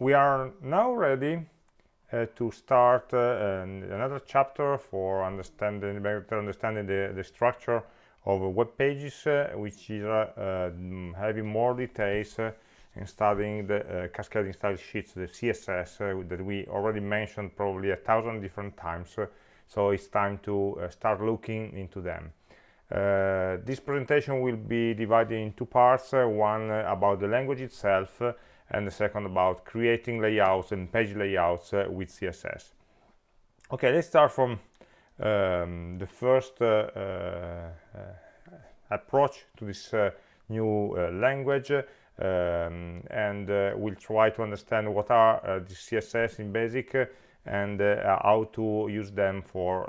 we are now ready uh, to start uh, another chapter for understanding better understanding the, the structure of web pages uh, which is mm, having more details in studying the cascading style sheets the css that we already mentioned probably a thousand different times so it's time to start looking into them. Uh, this presentation will be divided in two parts uh, one uh, about the language itself and the second about creating layouts and page layouts with css okay let's start from um, the first approach to this new language um, and uh, we'll try to understand what are uh, the CSS in basic uh, and how to use them for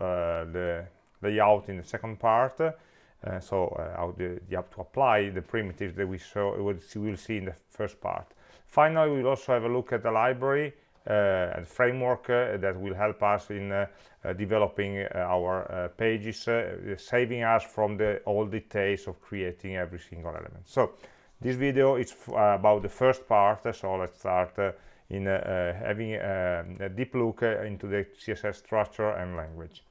the layout in the second part. Uh, so uh, how the, you have to apply the primitives that we saw we'll see in the first part finally we'll also have a look at the library uh, and framework uh, that will help us in uh, uh, developing our pages saving us from the all details of creating every single element. So this video is about the first part so let's start in having a deep look into the css structure and language.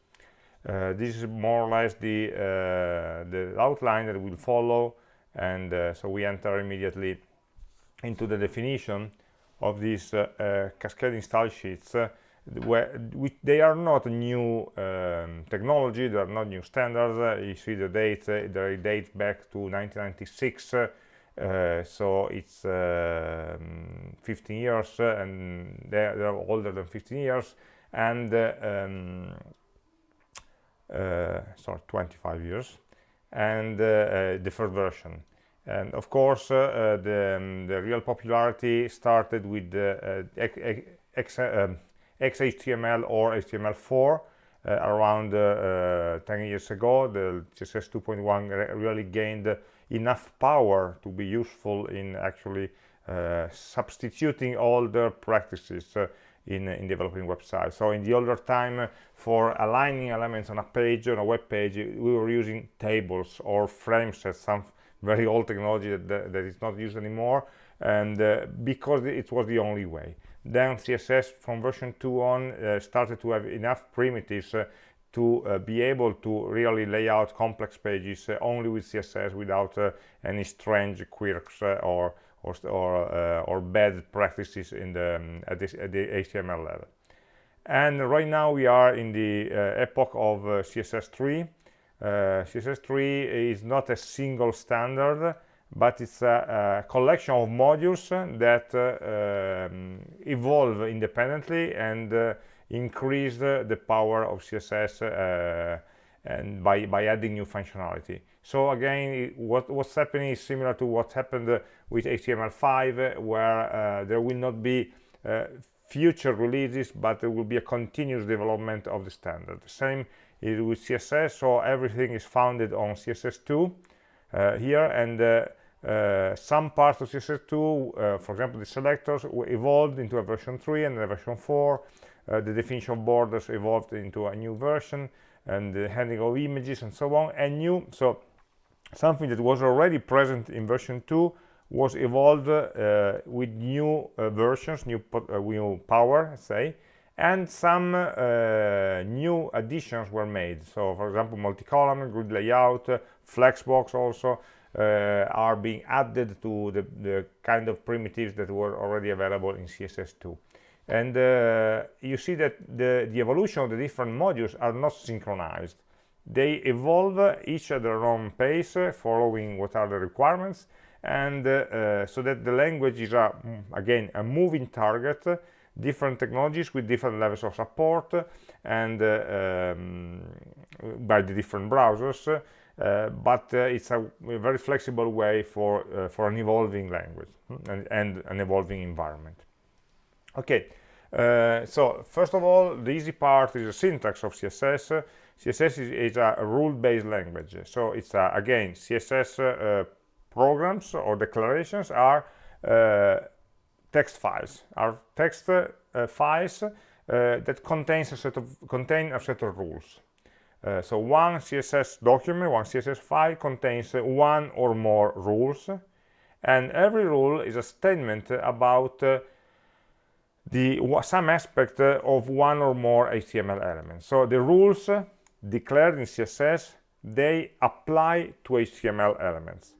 Uh, this is more or less the uh, the outline that we'll follow and uh, so we enter immediately into the definition of these cascading style sheets where they are not new um, technology they are not new standards. Uh, you see the date uh, they date back to 1996 uh, so it's 15 years and they're, they're, older than 15 years and um, uh, sorry 25 years and uh, uh, the first version and of course the, um, the real popularity started with the X, um, XHTML or HTML4 uh, around uh, 10 years ago the css 2.1 really gained enough power to be useful in actually uh, substituting older practices in, in developing websites. So in the older time, for aligning elements on a page, on a web page, we were using tables or frame sets, some very old technology that, that, that is not used anymore, and uh, because it was the only way. Then CSS from version 2 on uh, started to have enough primitives uh, to uh, be able to really lay out complex pages uh, only with CSS without uh, any strange quirks or or or, or bad practices in the um, at, this, at the HTML level. And right now we are in the epoch of uh, CSS3. CSS3 is not a single standard, but it's a, a collection of modules that um, evolve independently and increase the power of CSS and by, by adding new functionality. So again, what, what's happening is similar to what happened uh, with HTML5, uh, where uh, there will not be uh, future releases, but there will be a continuous development of the standard. The same is with CSS, so everything is founded on CSS2 uh, here, and uh, some parts of CSS2, for example, the selectors evolved into a version 3 and a version 4. the definition of borders evolved into a new version and the handling of images and so on and new so something that was already present in version 2 was evolved uh, with new uh, versions new, uh, new power say and some uh, new additions were made. So for example multi-column grid layout uh, flexbox also uh, are being added to the, the kind of primitives that were already available in css2 and uh, you see that the, the evolution of the different modules are not synchronized. They evolve each at their own pace following what are the requirements. And uh, so that the language is a, again a moving target different technologies with different levels of support and um, by the different browsers uh, but uh, it's a, a, very flexible way for uh, for an evolving language and, and an evolving environment. Okay uh, so first of all the easy part is the syntax of css css is, is a rule-based language. So it's uh, again css uh, programs or declarations are text files are text uh, files that contains a set of contain a set of rules so one css document one css file contains one or more rules and every rule is a statement about the some aspect uh, of one or more HTML elements. So the rules uh, declared in CSS, they apply to HTML elements.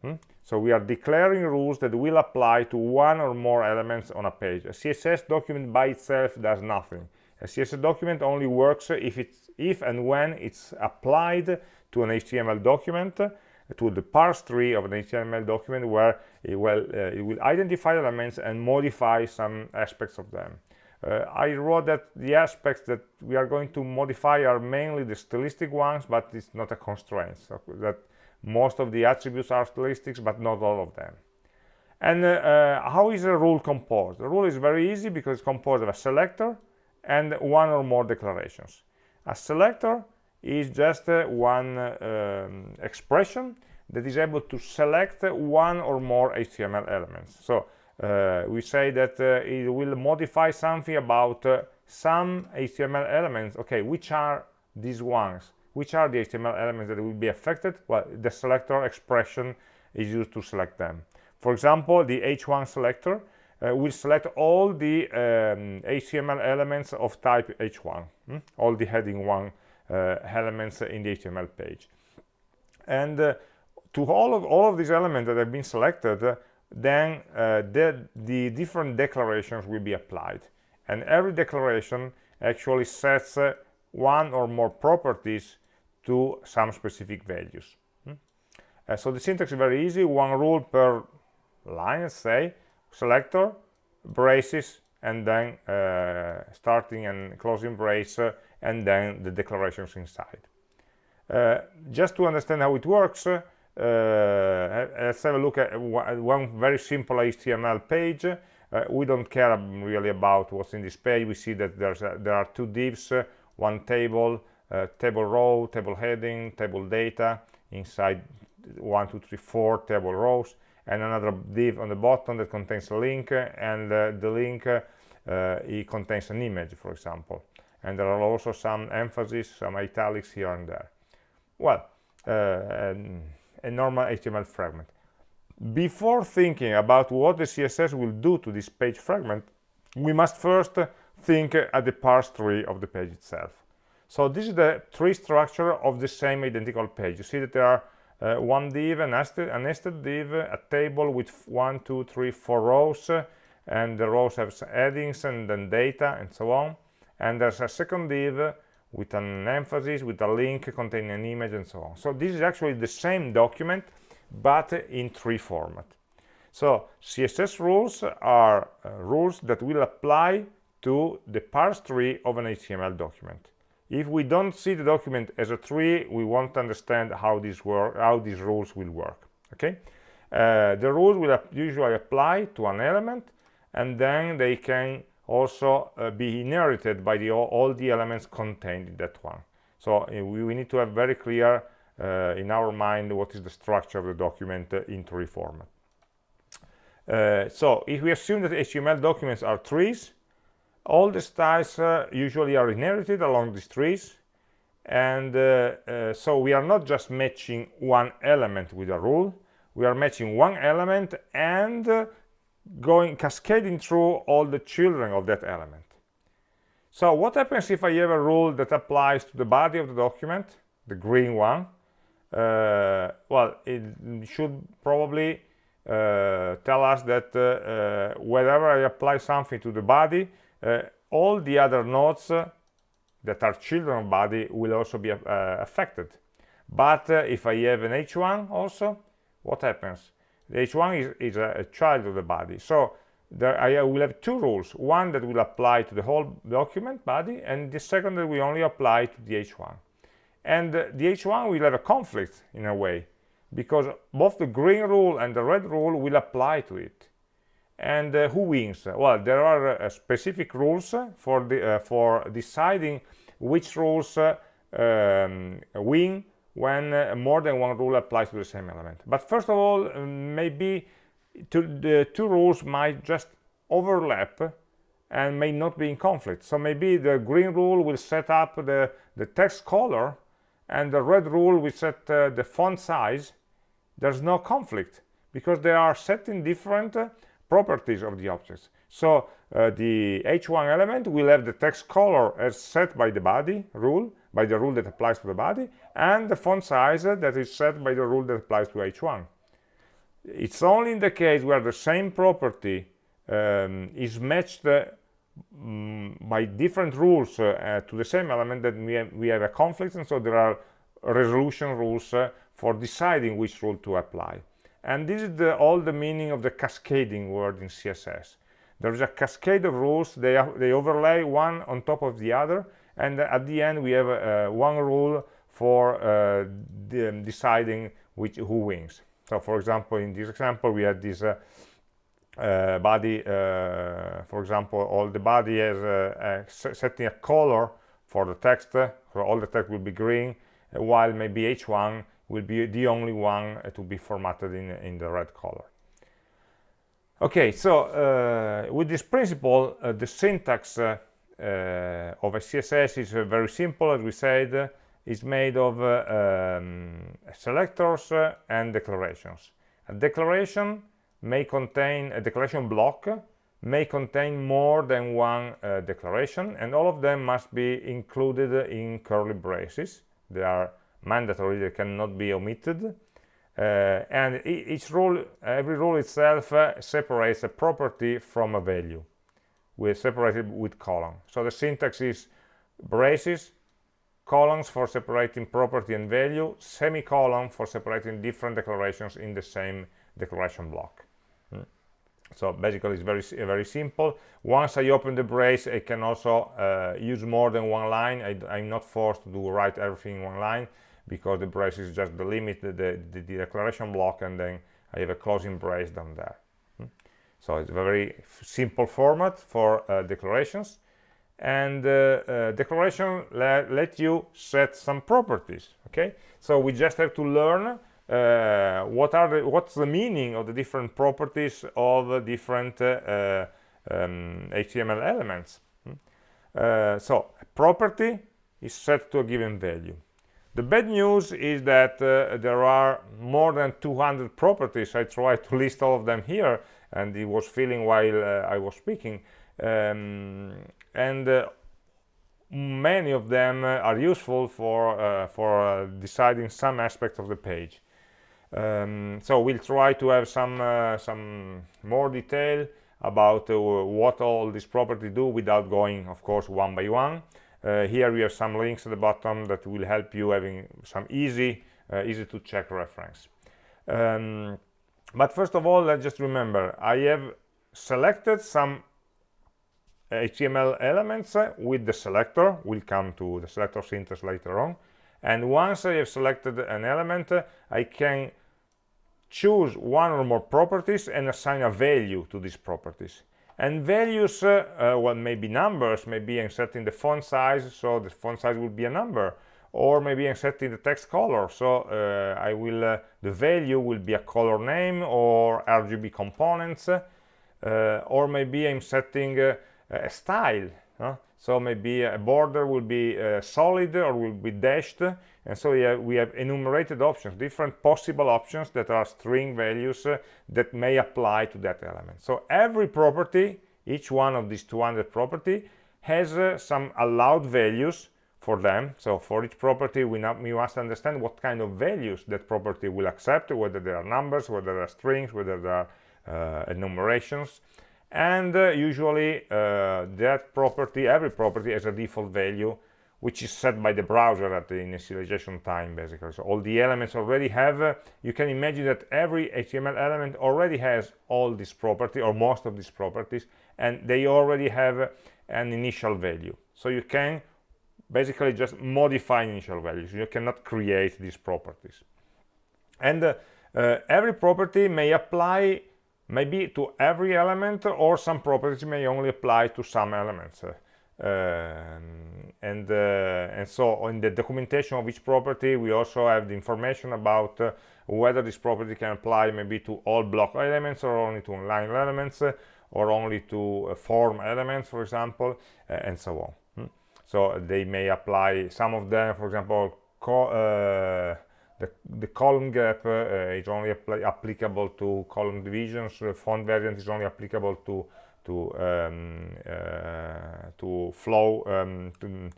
Hmm? So we are declaring rules that will apply to one or more elements on a page. A CSS document by itself does nothing. A CSS document only works if, it's, if and when it's applied to an HTML document, to the parse tree of an HTML document where it will, uh, it will identify elements and modify some aspects of them. Uh, I wrote that the aspects that we are going to modify are mainly the stylistic ones, but it's not a constraint. So that most of the attributes are stylistics, but not all of them. And uh, uh, how is a rule composed? The rule is very easy because it's composed of a selector and one or more declarations. A selector is just uh, one um, expression that is able to select one or more HTML elements. So uh, we say that uh, it will modify something about uh, some HTML elements. Okay, which are these ones? Which are the HTML elements that will be affected? Well, the selector expression is used to select them. For example, the h1 selector uh, will select all the um, HTML elements of type h1, hmm? all the heading 1 uh, elements in the HTML page. And uh, to all of all of these elements that have been selected, uh, then the, the different declarations will be applied. And every declaration actually sets one or more properties to some specific values. Hmm? Uh, so the syntax is very easy, one rule per line, say, selector, braces, and then uh, starting and closing brace, uh, and then the declarations inside. Uh, just to understand how it works, uh, let's have a look at one very simple HTML page. Uh, we don't care really about what's in this page. We see that a, there are two divs, one table, table row, table heading, table data, inside one, two, three, four table rows, and another div on the bottom that contains a link, and uh, the link uh, it contains an image, for example. And there are also some emphasis, some italics here and there. Well, uh, a normal HTML fragment. Before thinking about what the CSS will do to this page fragment, we must first think at the parse tree of the page itself. So this is the tree structure of the same identical page. You see that there are uh, one div, a nested, a nested div, a table with one, two, three, four rows, uh, and the rows have headings and then data and so on. And there's a second div with an emphasis, with a link containing an image and so on. So this is actually the same document, but in tree format. So CSS rules are uh, rules that will apply to the parse tree of an HTML document. If we don't see the document as a tree, we won't understand how these work, how these rules will work. Okay, uh, the rules will usually apply to an element, and then they can also uh, be inherited by the, all the elements contained in that one. So uh, we, we, need to have very clear uh, in our mind what is the structure of the document uh, in tree format. Uh, so if we assume that HTML documents are trees, all the styles uh, usually are inherited along these trees and uh, uh, so we are not just matching one element with a rule. We are matching one element and uh, going cascading through all the children of that element. So what happens if I have a rule that applies to the body of the document the green one? Uh, well it should probably uh, tell us that whenever I apply something to the body uh, all the other nodes uh, that are children of body will also be uh, affected. But if I have an h1 also what happens? The h1 is, is a, a, child of the body. So there I will have two rules. One that will apply to the whole document body and the second that will only apply to the h1 and the h1 will have a conflict in a way because both the green rule and the red rule will apply to it and uh, who wins? Well there are uh, specific rules for the uh, for deciding which rules um, win when uh, more than one rule applies to the same element. But first of all maybe the two rules might just overlap and may not be in conflict. So maybe the green rule will set up the the text color and the red rule will set uh, the font size. There's no conflict because they are set in different properties of the objects. So uh, the h1 element will have the text color as set by the body rule by the rule that applies to the body and the font size that is set by the rule that applies to h1 it's only in the case where the same property um, is matched uh, mm, by different rules uh, to the same element that we have, we have a conflict and so there are resolution rules uh, for deciding which rule to apply and this is the, all the meaning of the cascading word in css there's a cascade of rules. They, they overlay one on top of the other. And at the end we have uh, one rule for uh, de deciding which who wins. So for example in this example we had this uh, uh, body uh, for example all the body is uh, setting a color for the text. So all the text will be green while maybe h1 will be the only one to be formatted in, in the red color. Okay so uh, with this principle uh, the syntax uh, of a css is very simple as we said it's made of um, selectors and declarations. A declaration may contain a declaration block may contain more than one uh, declaration and all of them must be included in curly braces. They are mandatory they cannot be omitted. Uh, and each rule every rule itself uh, separates a property from a value. We separate it with colon so the syntax is braces colons for separating property and value semicolon for separating different declarations in the same declaration block. Mm. so basically it's very very simple. Once i open the brace i can also uh, use more than one line. I, am not forced to write everything in one line because the brace is just the limit the, the, the declaration block and then i have a closing brace down there. Mm. so it's a very simple format for uh, declarations. And uh, uh, declaration le let you set some properties okay? So we just have to learn uh, what are the what's the meaning of the different properties of different uh, um, HTML elements. Hmm? uh, so property is set to a given value the bad news is that uh, there are more than 200 properties. I tried to list all of them here and it was filling while I was speaking. Um, and uh, many of them uh, are useful for uh, for deciding some aspects of the page. Um, so we'll try to have some some more detail about what all these properties do without going of course one by one. uh, here we have some links at the bottom that will help you having some easy uh, easy to check reference um, but first of all let's just remember I have selected some HTML elements with the selector. We'll come to the selector syntax later on. And once I have selected an element, I can choose one or more properties and assign a value to these properties. And values, uh, uh, well, maybe numbers, maybe I'm setting the font size, so the font size will be a number. Or maybe I'm setting the text color, so uh, I will, uh, the value will be a color name or RGB components. Uh, or maybe I'm setting uh, a style huh? So maybe a border will be uh, solid or will be dashed. And so we have, we have, enumerated options different possible options that are string values uh, that may apply to that element. So every property each one of these 200 property has uh, some allowed values for them. So for each property we, not, we must understand what kind of values that property will accept whether there are numbers whether there are strings whether there are uh, enumerations and uh, usually uh, that property every property has a default value which is set by the browser at the initialization time basically. So all the elements already have uh, you can imagine that every html element already has all these property or most of these properties and they already have an initial value. So you can basically just modify initial values. You cannot create these properties. And uh, uh, every property may apply maybe to every element or some properties may only apply to some elements uh, and uh, and so in the documentation of each property we also have the information about uh, whether this property can apply maybe to all block elements or only to line elements uh, or only to uh, form elements for example uh, and so on hmm. so they may apply some of them for example the, the column gap uh, is only applicable to column divisions. The font variant is only applicable to to um, uh, to flow um, to,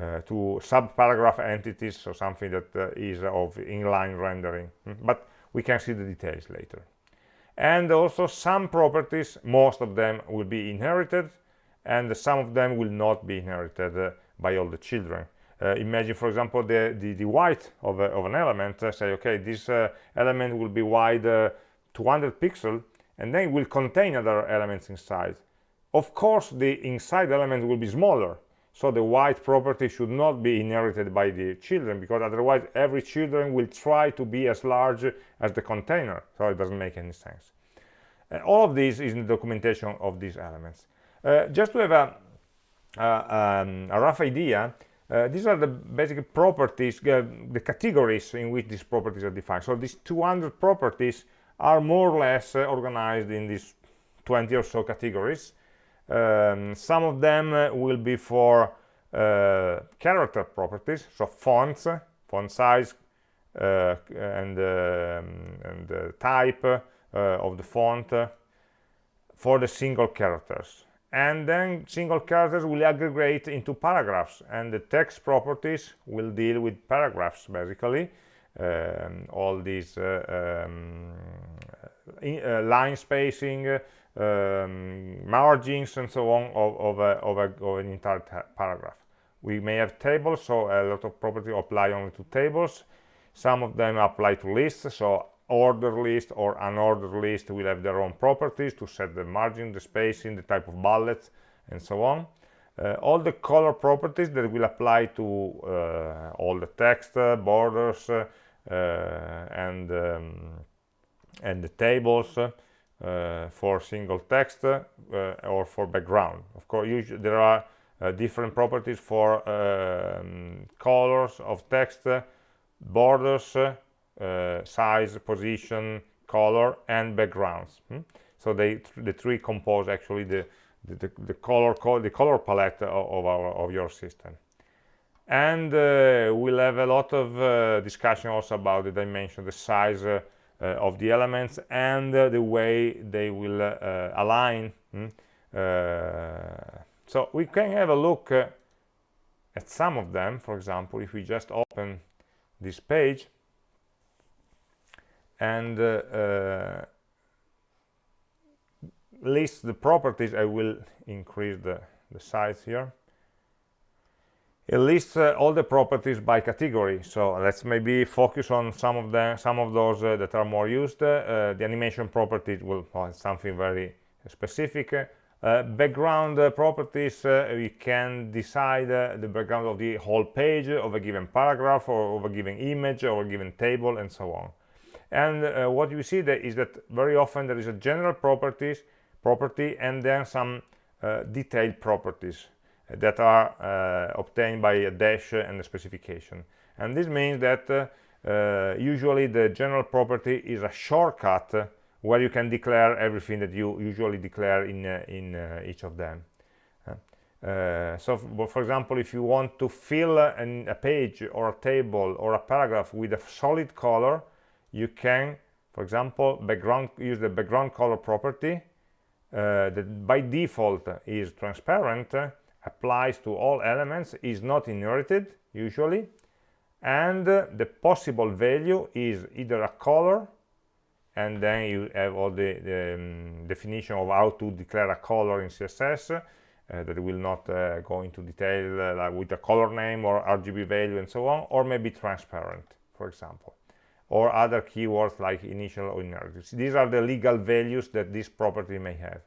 uh, to sub-paragraph entities or something that uh, is of inline rendering. Hmm? but we can see the details later. And also some properties most of them will be inherited and some of them will not be inherited uh, by all the children uh, imagine for example the the, the width of, a, of an element uh, say okay this uh, element will be wide 200 pixel and then it will contain other elements inside. Of course the inside element will be smaller so the width property should not be inherited by the children because otherwise every children will try to be as large as the container so it doesn't make any sense. Uh, all of this is in the documentation of these elements. Uh, just to have a, uh, um, a rough idea uh, these are the basic properties uh, the categories in which these properties are defined. So these 200 properties are more or less uh, organized in these 20 or so categories. Um, some of them uh, will be for uh, character properties so fonts font size uh, and, um, and type of the font for the single characters and then single characters will aggregate into paragraphs and the text properties will deal with paragraphs basically. Um, all these uh, um, in, uh, line spacing um, margins and so on of, of, a, of, a, of an entire paragraph. We may have tables so a lot of properties apply only to tables. Some of them apply to lists so order list or unordered list will have their own properties to set the margin, the spacing, the type of bullets, and so on. Uh, all the color properties that will apply to uh, all the text, uh, borders, uh, and um, and the tables uh, for single text uh, or for background. Of course, usually there are different properties for um, colors of text, borders, uh, size, position, color, and backgrounds. Hmm? So they the three compose actually the the, the color the color palette of, our of your system. And uh, we'll have a lot of uh, discussion also about the dimension, the size uh, uh, of the elements, and uh, the way they will align. Hmm? so we can have a look at some of them. For example, if we just open this page and uh, uh, list the properties. I will increase the, the size here. It lists uh, all the properties by category. So let's maybe focus on some of them some of those uh, that are more used. Uh, the animation properties will well, something very specific. Uh, background properties we can decide the background of the whole page of a given paragraph or of a given image or a given table and so on and uh, what you see there is that very often there is a general properties property and then some uh, detailed properties that are uh, obtained by a dash and a specification. And this means that uh, uh, usually the general property is a shortcut where you can declare everything that you usually declare in uh, in each of them. So for example if you want to fill an, a page or a table or a paragraph with a solid color you can for example background use the background color property uh, that by default is transparent uh, applies to all elements is not inherited usually and uh, the possible value is either a color and then you have all the, the um, definition of how to declare a color in css uh, that will not uh, go into detail uh, like with a color name or rgb value and so on or maybe transparent for example or other keywords like initial or inherited. These are the legal values that this property may have.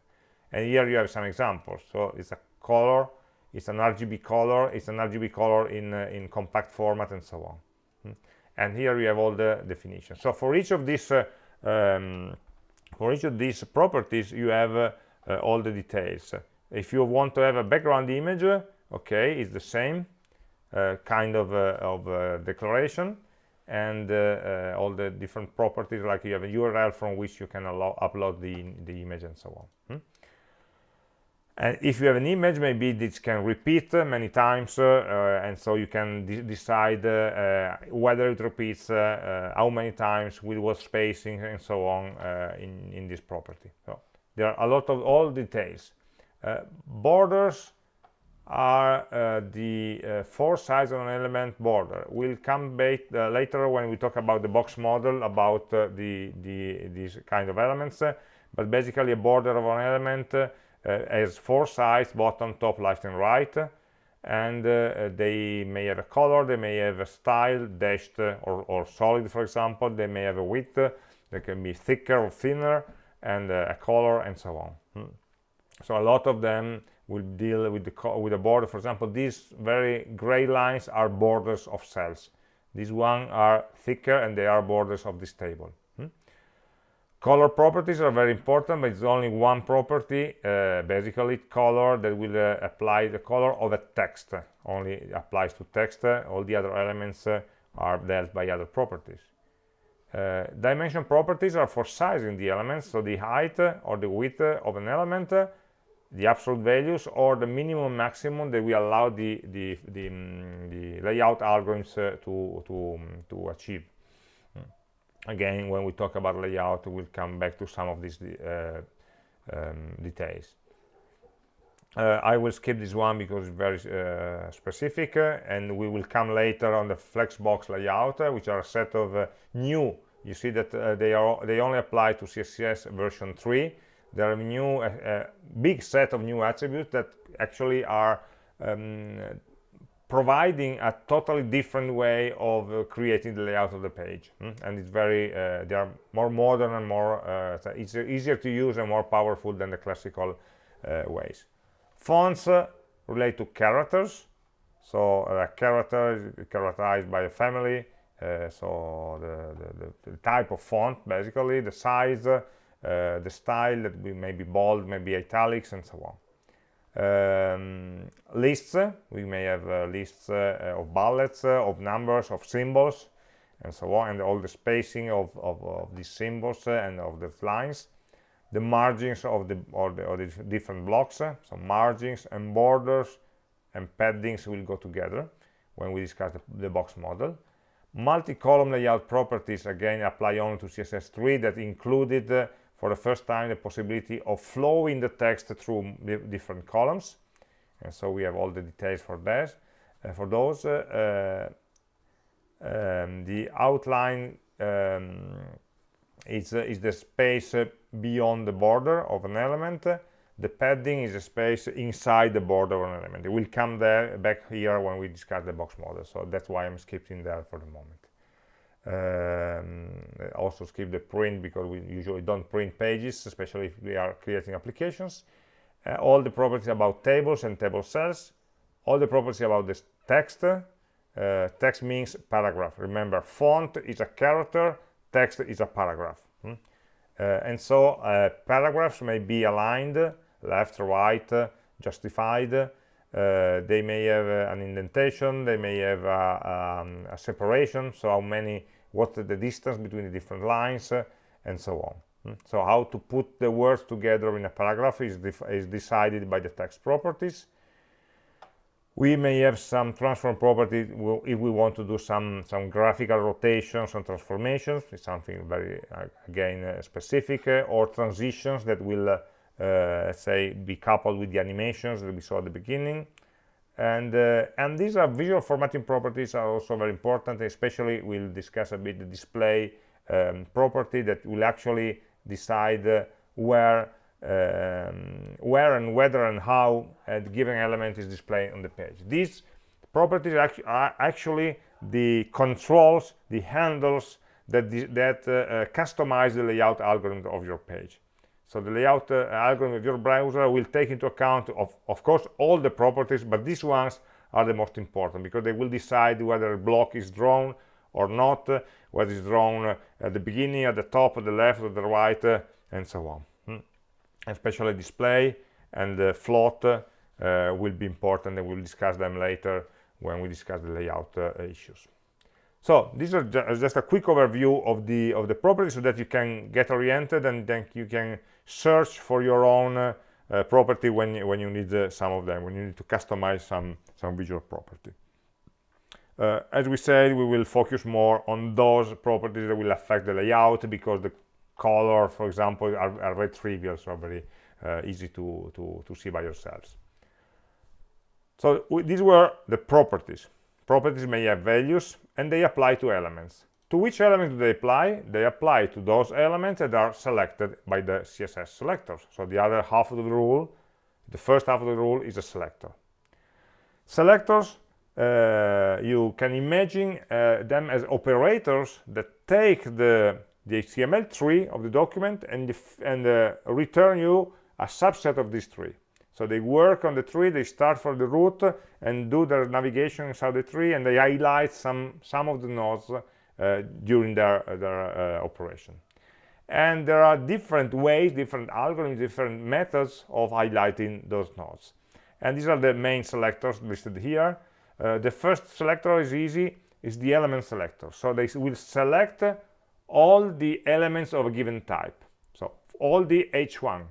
And here you have some examples. So it's a color, it's an RGB color, it's an RGB color in, uh, in compact format and so on. Hmm. And here we have all the definitions. So for each of these uh, um, for each of these properties you have uh, uh, all the details. If you want to have a background image, okay, it's the same uh, kind of, uh, of declaration and uh, uh, all the different properties like you have a URL from which you can allow, upload the, the image and so on hmm? and if you have an image maybe this can repeat uh, many times uh, uh, and so you can de decide uh, whether it repeats how many times with what spacing and so on in in this property so there are a lot of all details borders are uh, the uh, four sides of an element border. We'll come back uh, later when we talk about the box model about uh, the, the these kind of elements, uh, but basically a border of an element uh, has four sides, bottom, top, left, and right, and they may have a color, they may have a style, dashed or, or solid, for example, they may have a width, they can be thicker or thinner, and a color, and so on. Hmm. So a lot of them will deal with the with a border. For example these very gray lines are borders of cells. These one are thicker and they are borders of this table. Hmm? color properties are very important but it's only one property uh, basically color that will uh, apply the color of a text. Only applies to text. All the other elements uh, are dealt by other properties. Uh, dimension properties are for sizing the elements so the height or the width of an element the absolute values or the minimum maximum that we allow the the the, um, the layout algorithms uh, to to um, to achieve. Mm. again when we talk about layout we'll come back to some of these uh, um, details. Uh, I will skip this one because it's very uh, specific uh, and we will come later on the flexbox layout uh, which are a set of new. You see that they are they only apply to CSS version 3 there are new a, a, big set of new attributes that actually are um, providing a totally different way of uh, creating the layout of the page hmm? and it's very uh, they are more modern and more uh, easier, easier to use and more powerful than the classical uh, ways fonts uh, relate to characters so a character is characterized by a family uh, so the, the, the, type of font basically the size uh, the style that we may be bold, maybe italics, and so on. Um, lists, we may have uh, lists uh, of bullets, uh, of numbers, of symbols, and so on, and all the spacing of, of, of these symbols uh, and of the lines. The margins of the, or the, or the different blocks, so margins and borders and paddings will go together when we discuss the, the box model multi-column layout properties again apply only to css3 that included for the first time the possibility of flowing the text through different columns. And so we have all the details for that. Uh, for those uh, uh, um, the outline um, is, uh, is the space uh, beyond the border of an element. The padding is a space inside the border of an element. It will come there back here when we discuss the box model. So that's why i'm skipping there for the moment um, also skip the print because we usually don't print pages especially if we are creating applications. Uh, all the properties about tables and table cells all the properties about this text uh, text means paragraph. Remember font is a character text is a paragraph. Hmm? uh, and so uh, paragraphs may be aligned left right justified uh, they may have uh, an indentation they may have um, a separation so how many what the distance between the different lines uh, and so on hmm? so how to put the words together in a paragraph is, is decided by the text properties we may have some transform property if we want to do some some graphical rotations and transformations it's something very uh, again uh, specific uh, or transitions that will say be coupled with the animations that we saw at the beginning. And uh, and these are visual formatting properties are also very important especially we'll discuss a bit the display um, property that will actually decide uh, where um, where and whether and how a given element is displayed on the page. These properties are actually the controls the handles that that uh, uh, customize the layout algorithm of your page so the layout uh, algorithm of your browser will take into account, of, of course, all the properties, but these ones are the most important because they will decide whether a block is drawn or not, uh, whether it's drawn at the beginning, at the top, at the left, at the right, uh, and so on. Hmm. Especially display and uh, float uh, will be important, and we'll discuss them later when we discuss the layout uh, issues. So these are just a quick overview of the of the properties so that you can get oriented and then you can search for your own uh, uh, property when you, when you need uh, some of them when you need to customize some some visual property. Uh, as we said we will focus more on those properties that will affect the layout because the color for example are, are very trivial so very uh, easy to, to to see by yourselves. So these were the properties properties may have values and they apply to elements to which elements do they apply? They apply to those elements that are selected by the CSS selectors. So the other half of the rule, the first half of the rule is a selector. Selectors, uh, you can imagine uh, them as operators that take the, the HTML tree of the document and, and uh, return you a subset of this tree. So they work on the tree, they start from the root and do their navigation inside the tree and they highlight some, some of the nodes uh, during their, uh, their uh, operation. And there are different ways, different algorithms, different methods of highlighting those nodes. And these are the main selectors listed here. the first selector is easy, is the element selector. So they will select all the elements of a given type. So all the h1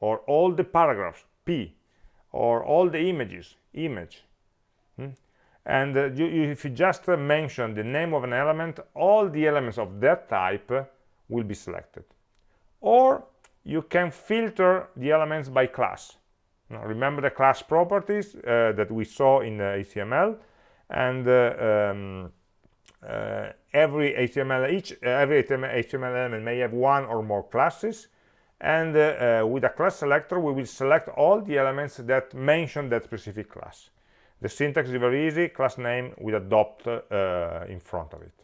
or all the paragraphs, p, or all the images, image. Hmm? and uh, you, if you just uh, mention the name of an element all the elements of that type will be selected or you can filter the elements by class now, remember the class properties uh, that we saw in HTML and uh, um, uh, every HTML each every HTML element may have one or more classes and uh, with a class selector we will select all the elements that mention that specific class the syntax is very easy, class name with a dot uh, in front of it.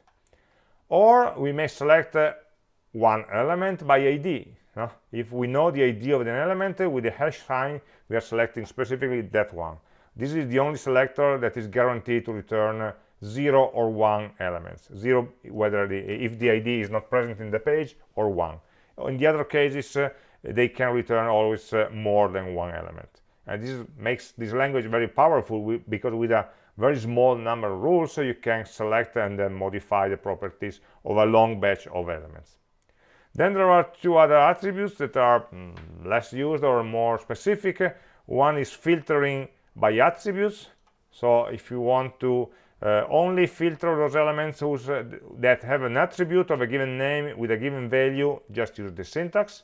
Or we may select uh, one element by ID. No? If we know the ID of an element, uh, with the hash sign, we are selecting specifically that one. This is the only selector that is guaranteed to return uh, 0 or 1 elements. 0 whether the, if the ID is not present in the page, or 1. In the other cases, uh, they can return always uh, more than one element. And this makes this language very powerful because with a very small number of rules so you can select and then modify the properties of a long batch of elements. Then there are two other attributes that are mm, less used or more specific. One is filtering by attributes. So if you want to uh, only filter those elements whose, uh, that have an attribute of a given name with a given value just use the syntax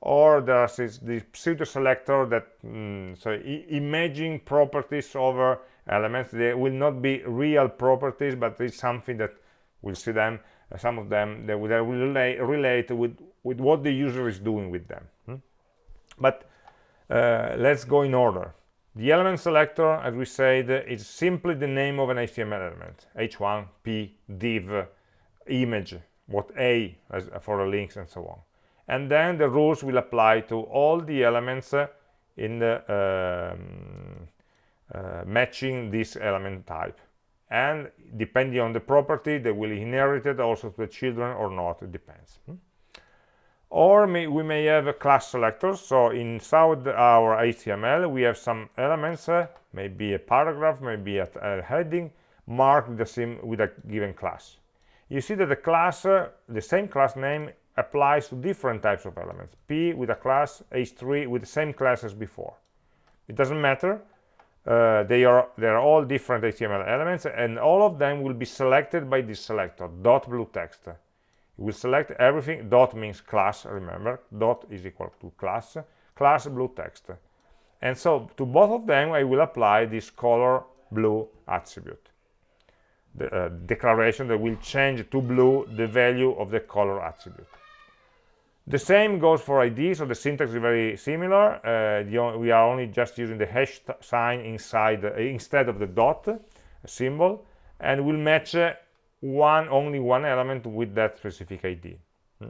or there's the pseudo selector that mm, so imaging properties over elements. They will not be real properties but it's something that we'll see them uh, some of them they will, they will relate, relate with with what the user is doing with them. Hmm? but uh, let's go in order the element selector as we said is simply the name of an html element. H1 p div image what a as for the links and so on. And then the rules will apply to all the elements in the um, uh, matching this element type. And depending on the property they will inherit it also to the children or not it depends. Hmm? Or may, we may have a class selector. So inside our html we have some elements uh, maybe a paragraph maybe a, a heading marked the same with a given class. You see that the class uh, the same class name applies to different types of elements. P with a class h3 with the same class as before. It doesn't matter. Uh, they are they are all different html elements and all of them will be selected by this selector dot blue text will select everything dot means class remember dot is equal to class class blue text. And so to both of them i will apply this color blue attribute. The uh, declaration that will change to blue the value of the color attribute. The same goes for ID, so the syntax is very similar. Uh, we are only just using the hash sign inside uh, instead of the dot symbol, and we'll match uh, one only one element with that specific ID. Hmm.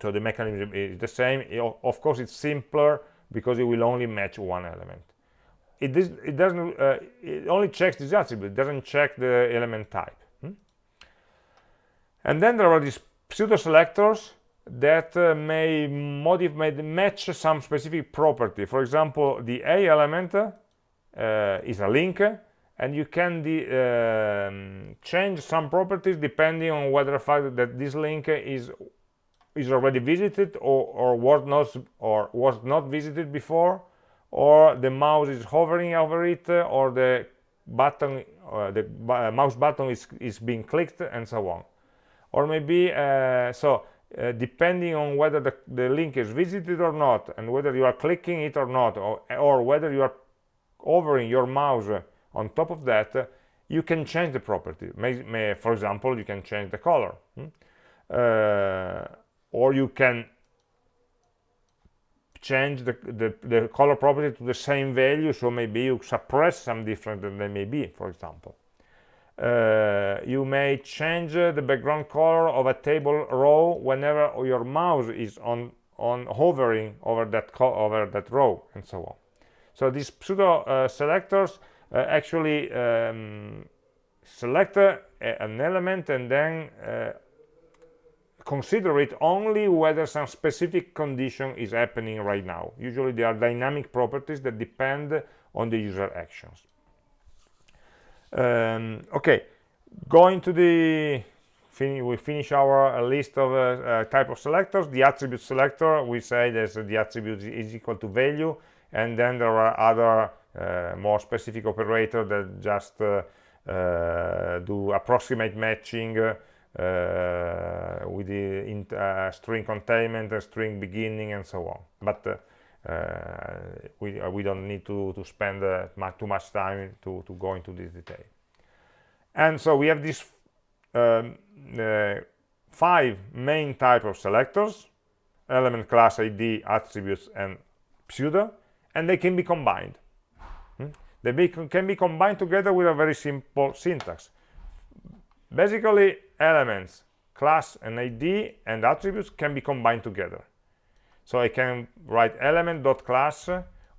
So the mechanism is the same. Of course, it's simpler because it will only match one element. It, is, it doesn't. Uh, it only checks this attribute. It doesn't check the element type. Hmm. And then there are these pseudo selectors that uh, may modify match some specific property for example the a element uh, is a link and you can um, change some properties depending on whether the fact that this link is is already visited or, or was not or was not visited before or the mouse is hovering over it or the button uh, the uh, mouse button is, is being clicked and so on. Or maybe uh, so uh, depending on whether the, the link is visited or not and whether you are clicking it or not or, or whether you are hovering your mouse on top of that you can change the property. May, may, for example you can change the color hmm? uh, or you can change the, the, the, color property to the same value so maybe you suppress some different than they may be for example. Uh, you may change uh, the background color of a table row whenever your mouse is on on hovering over that over that row and so on. So these pseudo uh, selectors uh, actually um, select uh, an element and then uh, consider it only whether some specific condition is happening right now. Usually they are dynamic properties that depend on the user actions. Um, okay, going to the we finish our uh, list of uh, uh, type of selectors. The attribute selector, we say that the attribute is equal to value, and then there are other uh, more specific operator that just uh, uh, do approximate matching uh, with the uh, string containment, and string beginning, and so on. But uh, we, we don't need to, to spend too much time to, to go into this detail. And so we have these um, five main type of selectors, element, class, ID, attributes, and pseudo, and they can be combined. They be, can be combined together with a very simple syntax. Basically, elements, class and ID and attributes can be combined together. So I can write element dot class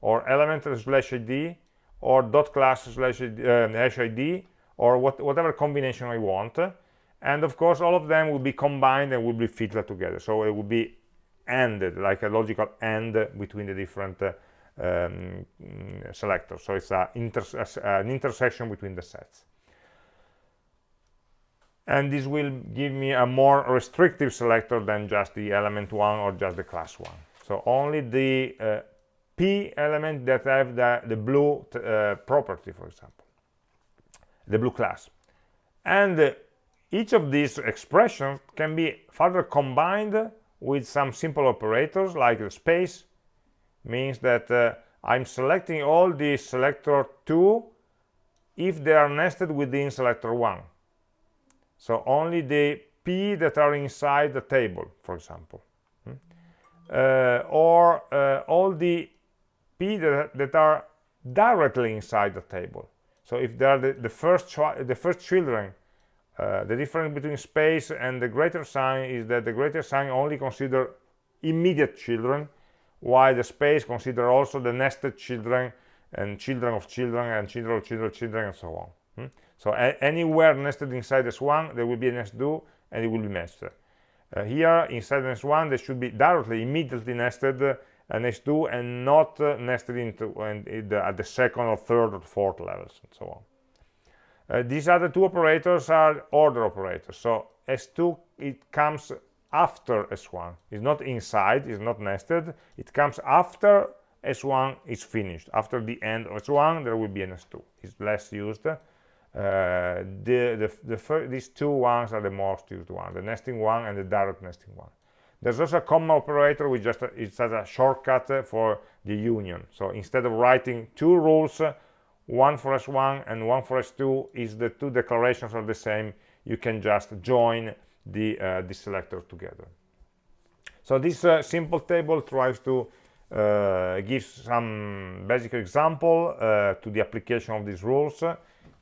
or element slash ID or dot class slash uh, hash ID or what, whatever combination I want. And of course, all of them will be combined and will be filtered together. So it will be ANDed, like a logical AND between the different uh, um, selectors. So it's an intersection between the sets. And this will give me a more restrictive selector than just the element one or just the class one. So only the uh, p element that have the, the blue uh, property for example. The blue class. And uh, each of these expressions can be further combined with some simple operators like the space means that uh, I'm selecting all the selector 2 if they are nested within selector 1 so only the p that are inside the table for example. Hmm? uh, or uh, all the p that, that, are directly inside the table. So if they are the, the first the first children uh, the difference between space and the greater sign is that the greater sign only consider immediate children while the space consider also the nested children and children of children and children of children of children and so on hmm? So anywhere nested inside S1, there will be an S2 and it will be nested. Uh, here, inside S1, there should be directly, immediately nested uh, an S2 and not uh, nested into in the, at the second or third or fourth levels and so on. Uh, these other two operators are order operators. So S2, it comes after S1. It's not inside, it's not nested. It comes after S1 is finished. After the end of S1, there will be an S2. It's less used uh, the, the, the these two ones are the most used one the nesting one and the direct nesting one there's also a comma operator which just it's as a shortcut for the union so instead of writing two rules one for s1 and one for s2 is the two declarations are the same you can just join the uh, the selector together. So this uh, simple table tries to uh, give some basic example uh, to the application of these rules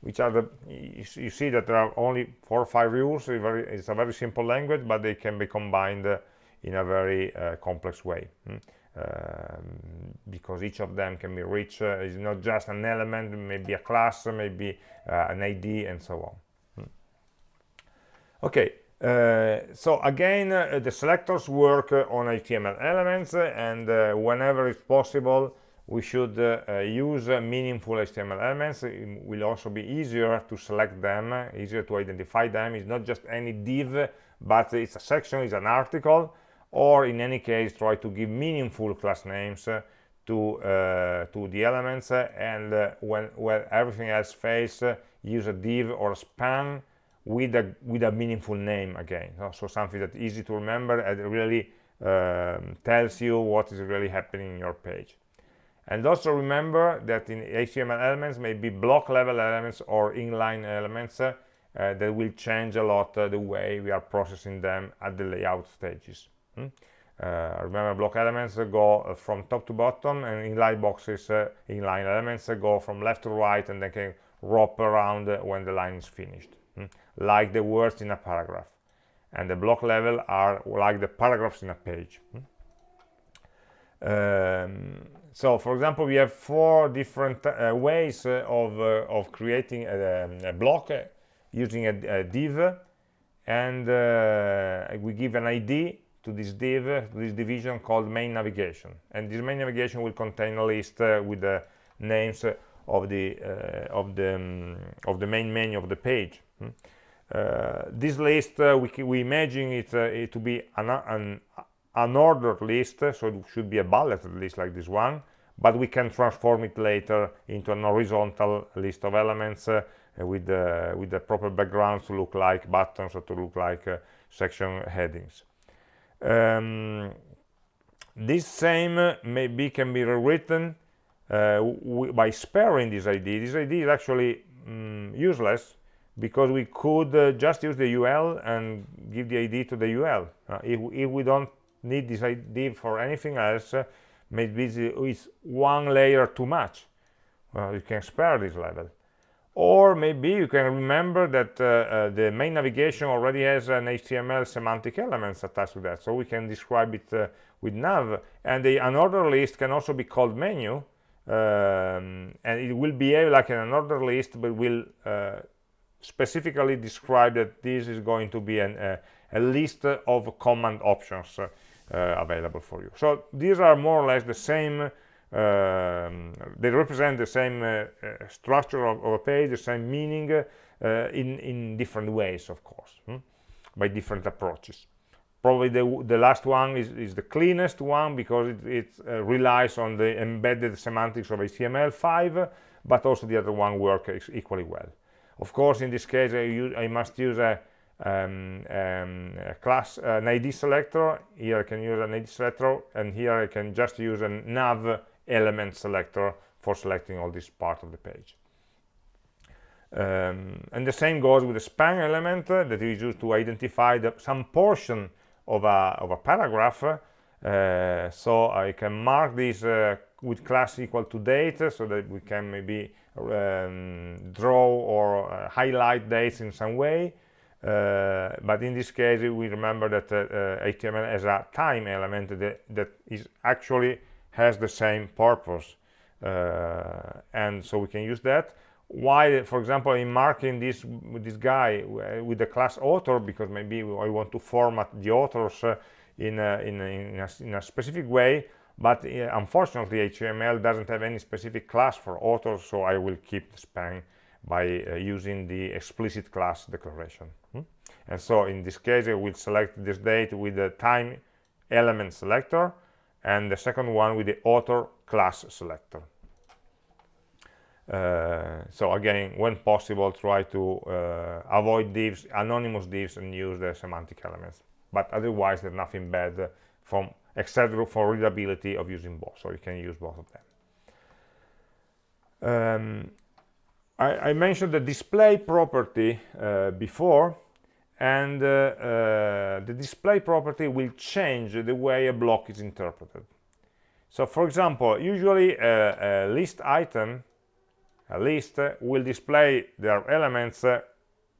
which are the you see that there are only four or five rules. It's a very simple language but they can be combined uh, in a very uh, complex way. Hmm? um, because each of them can be rich uh, it's not just an element maybe a class maybe uh, an id and so on. Hmm? okay so again uh, the selectors work on html elements and whenever it's possible we should uh, uh, use uh, meaningful HTML elements. It will also be easier to select them, easier to identify them. It's not just any div, but it's a section, it's an article, or in any case try to give meaningful class names uh, to uh, to the elements uh, and uh, when when everything else fails use a div or a span with a with a meaningful name again so, so something that's easy to remember and really um, tells you what is really happening in your page and also remember that in HTML elements may be block level elements or inline elements uh, uh, that will change a lot uh, the way we are processing them at the layout stages hmm? Uh, remember block elements go uh, from top to bottom and inline boxes uh, inline elements go from left to right and they can wrap around when the line is finished hmm? Like the words in a paragraph and the block level are like the paragraphs in a page hmm? um, so for example we have four different uh, ways uh, of, uh, of creating a, um, a block using a, a, div and we give an id to this div, this division called main navigation. And this main navigation will contain a list uh, with the names of the uh, of the um, of the main menu of the page. Hmm? Uh, this list uh, we, we imagine it, uh, it, to be an, an unordered list, so it should be a bulleted list like this one, but we can transform it later into an horizontal list of elements uh, with the with the proper backgrounds to look like buttons or to look like section headings. Um, this same maybe can be rewritten uh, by sparing this id this id is actually um, useless because we could uh, just use the ul and give the id to the ul uh, if, if, we don't need this id for anything else uh, maybe it's one layer too much. You can spare this level. Or maybe you can remember that uh, uh, the main navigation already has an HTML semantic elements attached to that. So we can describe it uh, with nav. And the unordered list can also be called menu. Um, and it will behave like an unordered list but will specifically describe that this is going to be an, uh, a list of command options uh, available for you so these are more or less the same um, they represent the same uh, uh, structure of, of, a page, the same meaning uh, in, in different ways, of course, hmm? by different approaches. Probably the, the last one is, is the cleanest one because it, it uh, relies on the embedded semantics of HTML5, but also the other one works equally well. Of course, in this case, I, use, I must use a, um, um, a class, an ID selector. Here I can use an ID selector, and here I can just use a nav element selector for selecting all this part of the page. Um, and the same goes with the span element uh, that is used to identify the, some portion of a, of a paragraph. Uh, so I can mark this uh, with class equal to date so that we can maybe um, draw or uh, highlight dates in some way. Uh, but in this case, we remember that HTML uh, has a time element that, that is actually has the same purpose uh, and so we can use that why for example in marking this this guy with the class author because maybe I want to format the authors uh, in, a, in, a, in, a, in, a, specific way but uh, unfortunately HTML doesn't have any specific class for authors so I will keep the span by uh, using the explicit class declaration hmm? and so in this case I will select this date with the time element selector and the second one with the author class selector. Uh, so again, when possible, try to uh, avoid divs, anonymous divs, and use the semantic elements. But otherwise, there's nothing bad from except for readability of using both. So you can use both of them. Um, I, I, mentioned the display property uh, before and uh, uh, the display property will change the way a block is interpreted. So for example, usually a, list item, a list, will display their elements uh,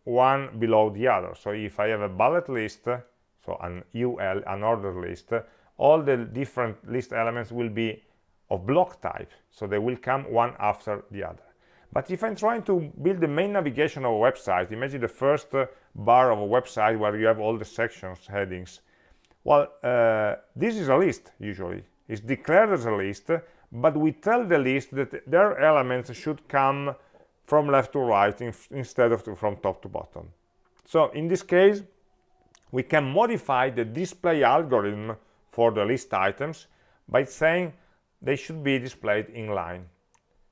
one below the other. So if I have a bullet list, so an UL, an ordered list, all the different list elements will be of block type. So they will come one after the other. But if I'm trying to build the main navigation of a website, imagine the first uh, bar of a website where you have all the sections, headings. Well, uh, this is a list, usually. It's declared as a list, but we tell the list that their elements should come from left to right in, instead of to, from top to bottom. So in this case, we can modify the display algorithm for the list items by saying they should be displayed in line.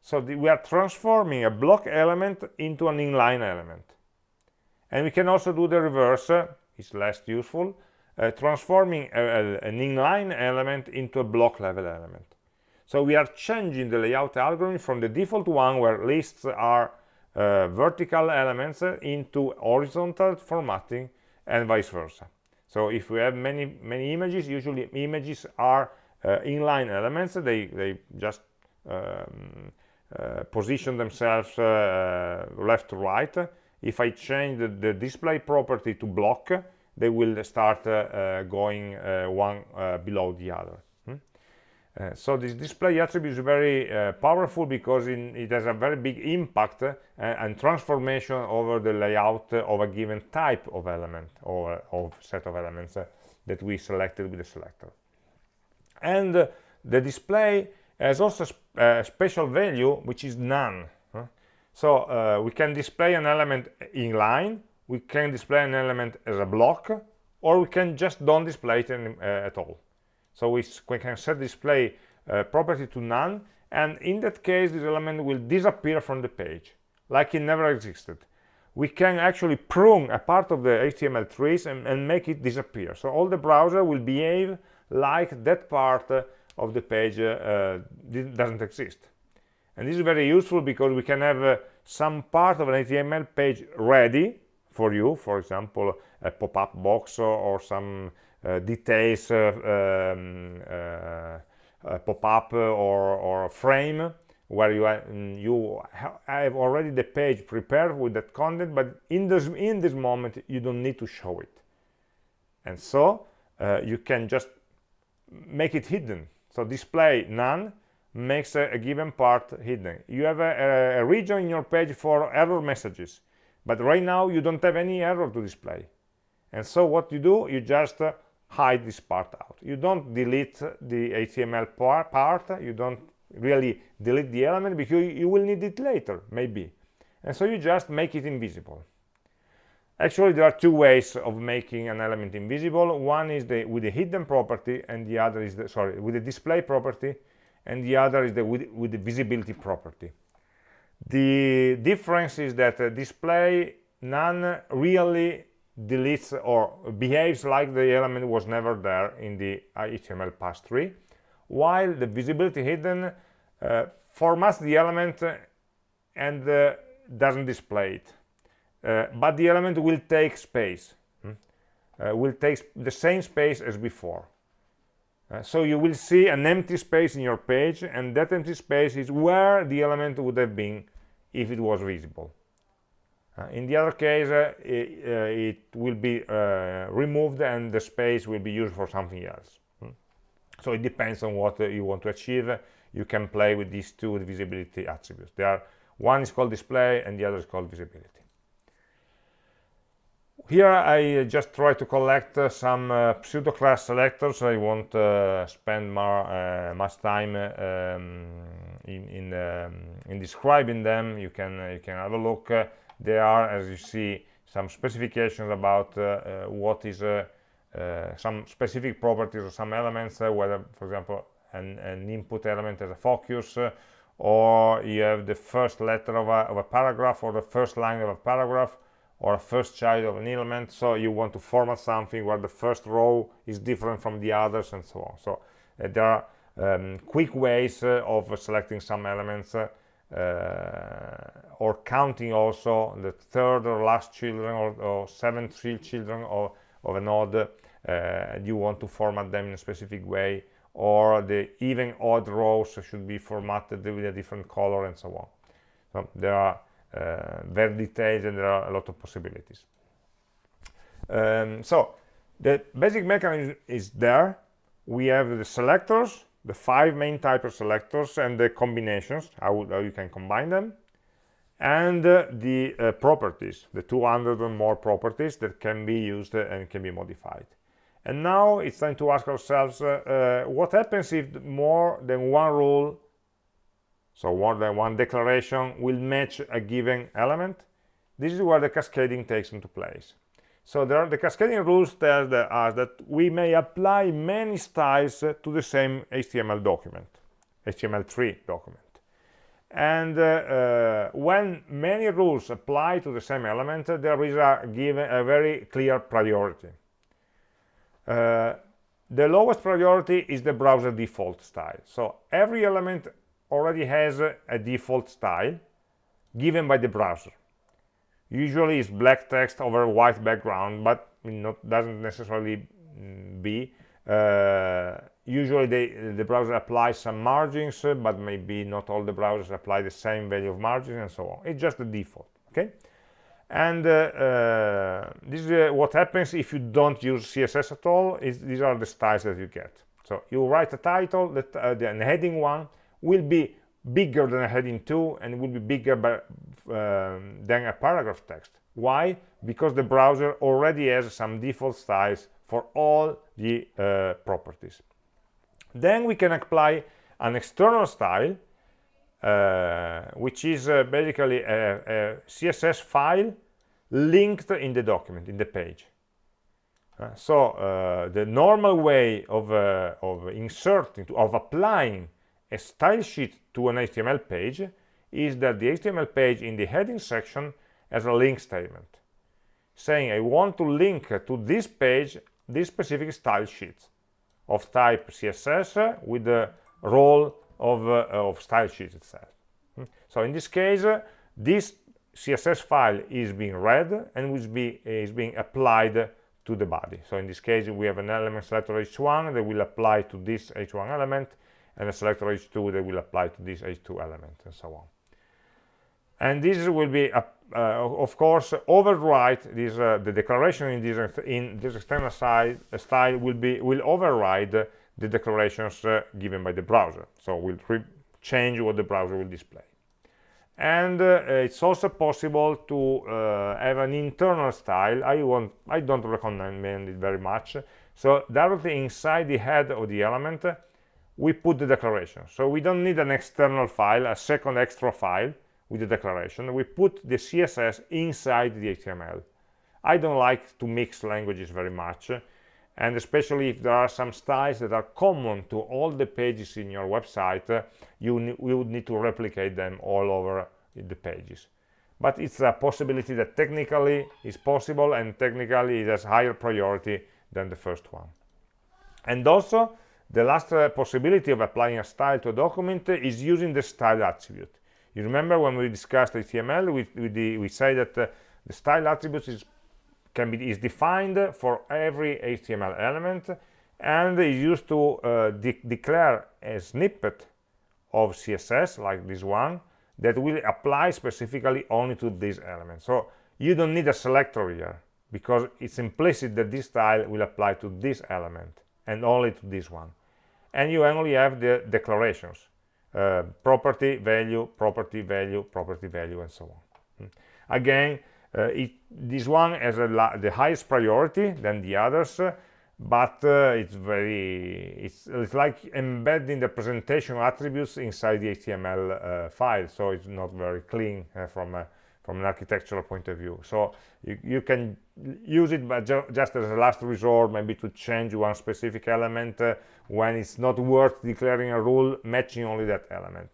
So the, we are transforming a block element into an inline element. And we can also do the reverse, uh, it's less useful, uh, transforming a, a, an inline element into a block level element. So we are changing the layout algorithm from the default one where lists are uh, vertical elements into horizontal formatting and vice versa. So if we have many many images, usually images are uh, inline elements. They they just um, uh, position themselves uh, left to right. If I change the, the, display property to block, they will start uh, going one below the other. Uh, so this display attribute is very uh, powerful because in, it has a very big impact uh, and transformation over the layout of a given type of element or of set of elements that we selected with the selector. And the display has also a special value which is none. So uh, we can display an element in line, we can display an element as a block, or we can just don't display it uh, at all. So we, we can set display uh, property to none, and in that case, this element will disappear from the page, like it never existed. We can actually prune a part of the HTML trees and, and make it disappear. So all the browser will behave like that part uh, of the page uh, doesn't exist. And this is very useful because we can have uh, some part of an HTML page ready for you, for example, a pop-up box or, or some uh, details uh, um, uh, pop-up or, or frame where you, mm, you have already the page prepared with that content but in this in this moment you don't need to show it. And so uh, you can just make it hidden. So display none makes a, a given part hidden. You have a, a, region in your page for error messages but right now you don't have any error to display. And so what you do you just uh, hide this part out. You don't delete the HTML part, you don't really delete the element because you will need it later, maybe. And so you just make it invisible. Actually, there are two ways of making an element invisible. One is the, with the hidden property, and the other is the, sorry, with the display property, and the other is the with, with the visibility property. The difference is that uh, display none really deletes or behaves like the element was never there in the HTML parse tree, while the visibility hidden uh, formats the element and uh, doesn't display it. Uh, but the element will take space, hmm? Uh, will take the same space as before. Uh, so you will see an empty space in your page, and that empty space is where the element would have been if it was visible. Uh, in the other case, uh, it, uh, it, will be removed and the space will be used for something else. Hmm. So it depends on what you want to achieve. You can play with these two visibility attributes. They are one is called display and the other is called visibility. Here I just try to collect uh, some uh, pseudo-class selectors. I won't uh, spend more, much time um, in in, um, in, describing them. You can you can have a look there are as you see some specifications about uh, uh, what is uh, some specific properties of some elements whether for example an, an, input element as a focus or you have the first letter of a, of a, paragraph or the first line of a paragraph or a first child of an element. So you want to format something where the first row is different from the others and so on. So uh, there are um, quick ways uh, of selecting some elements uh, or counting also the third or last children or, or seventh children of, of a node uh, you want to format them in a specific way or the even odd rows should be formatted with a different color and so on. So there are uh, very detailed and there are a lot of possibilities. Um, so the basic mechanism is there. We have the selectors the five main type of selectors and the combinations, how, how you can combine them, and uh, the uh, properties, the 200 or more properties that can be used and can be modified. And now it's time to ask ourselves, uh, uh, what happens if more than one rule, so more than one declaration, will match a given element? This is where the cascading takes into place. So there are the cascading rules tell us that we may apply many styles to the same html document html3 document. And uh, uh, when many rules apply to the same element there is a given a very clear priority. Uh, the lowest priority is the browser default style. So every element already has a, a default style given by the browser usually it's black text over white background but not doesn't necessarily mm, be uh, usually they, the browser applies some margins uh, but maybe not all the browsers apply the same value of margins and so on. It's just the default okay? And uh, uh, this is uh, what happens if you don't use css at all is these are the styles that you get. So you write a title that uh, the heading one will be bigger than a heading 2 and will be bigger by, um, than a paragraph text. Why? Because the browser already has some default styles for all the uh, properties. Then we can apply an external style uh, which is uh, basically a, a, css file linked in the document in the page. Uh, so uh, the normal way of, uh, of inserting of applying a style sheet to an html page is that the html page in the heading section has a link statement saying i want to link to this page this specific style sheet of type css with the role of, uh, of style sheet itself hmm. so in this case uh, this css file is being read and is, be, is being applied to the body so in this case we have an element selector h1 that will apply to this h1 element and a selector h2 that will apply to this h2 element and so on. And this will be uh, of course override this uh, the declaration in this in this external side, uh, style will be will override the declarations uh, given by the browser. So we'll change what the browser will display. And uh, it's also possible to have an internal style. I want i don't recommend it very much. So directly inside the head of the element we put the declaration. So we don't need an external file a second extra file with the declaration. We put the css inside the html i don't like to mix languages very much and especially if there are some styles that are common to all the pages in your website you, you would need to replicate them all over the pages. But it's a possibility that technically is possible and technically it has higher priority than the first one. And also the last uh, possibility of applying a style to a document is using the style attribute you remember when we discussed HTML, we, we, we say that uh, the style attribute is, can be, is defined for every HTML element and is used to uh, de declare a snippet of CSS, like this one, that will apply specifically only to this element. So you don't need a selector here, because it's implicit that this style will apply to this element and only to this one. And you only have the declarations uh, property value property value property value and so on mm. again uh, it, this one has the highest priority than the others uh, but uh, it's very it's, it's, like embedding the presentation attributes inside the html uh, file so it's not very clean uh, from from an architectural point of view. So you, you can use it but ju just as a last resort maybe to change one specific element uh, when it's not worth declaring a rule matching only that element.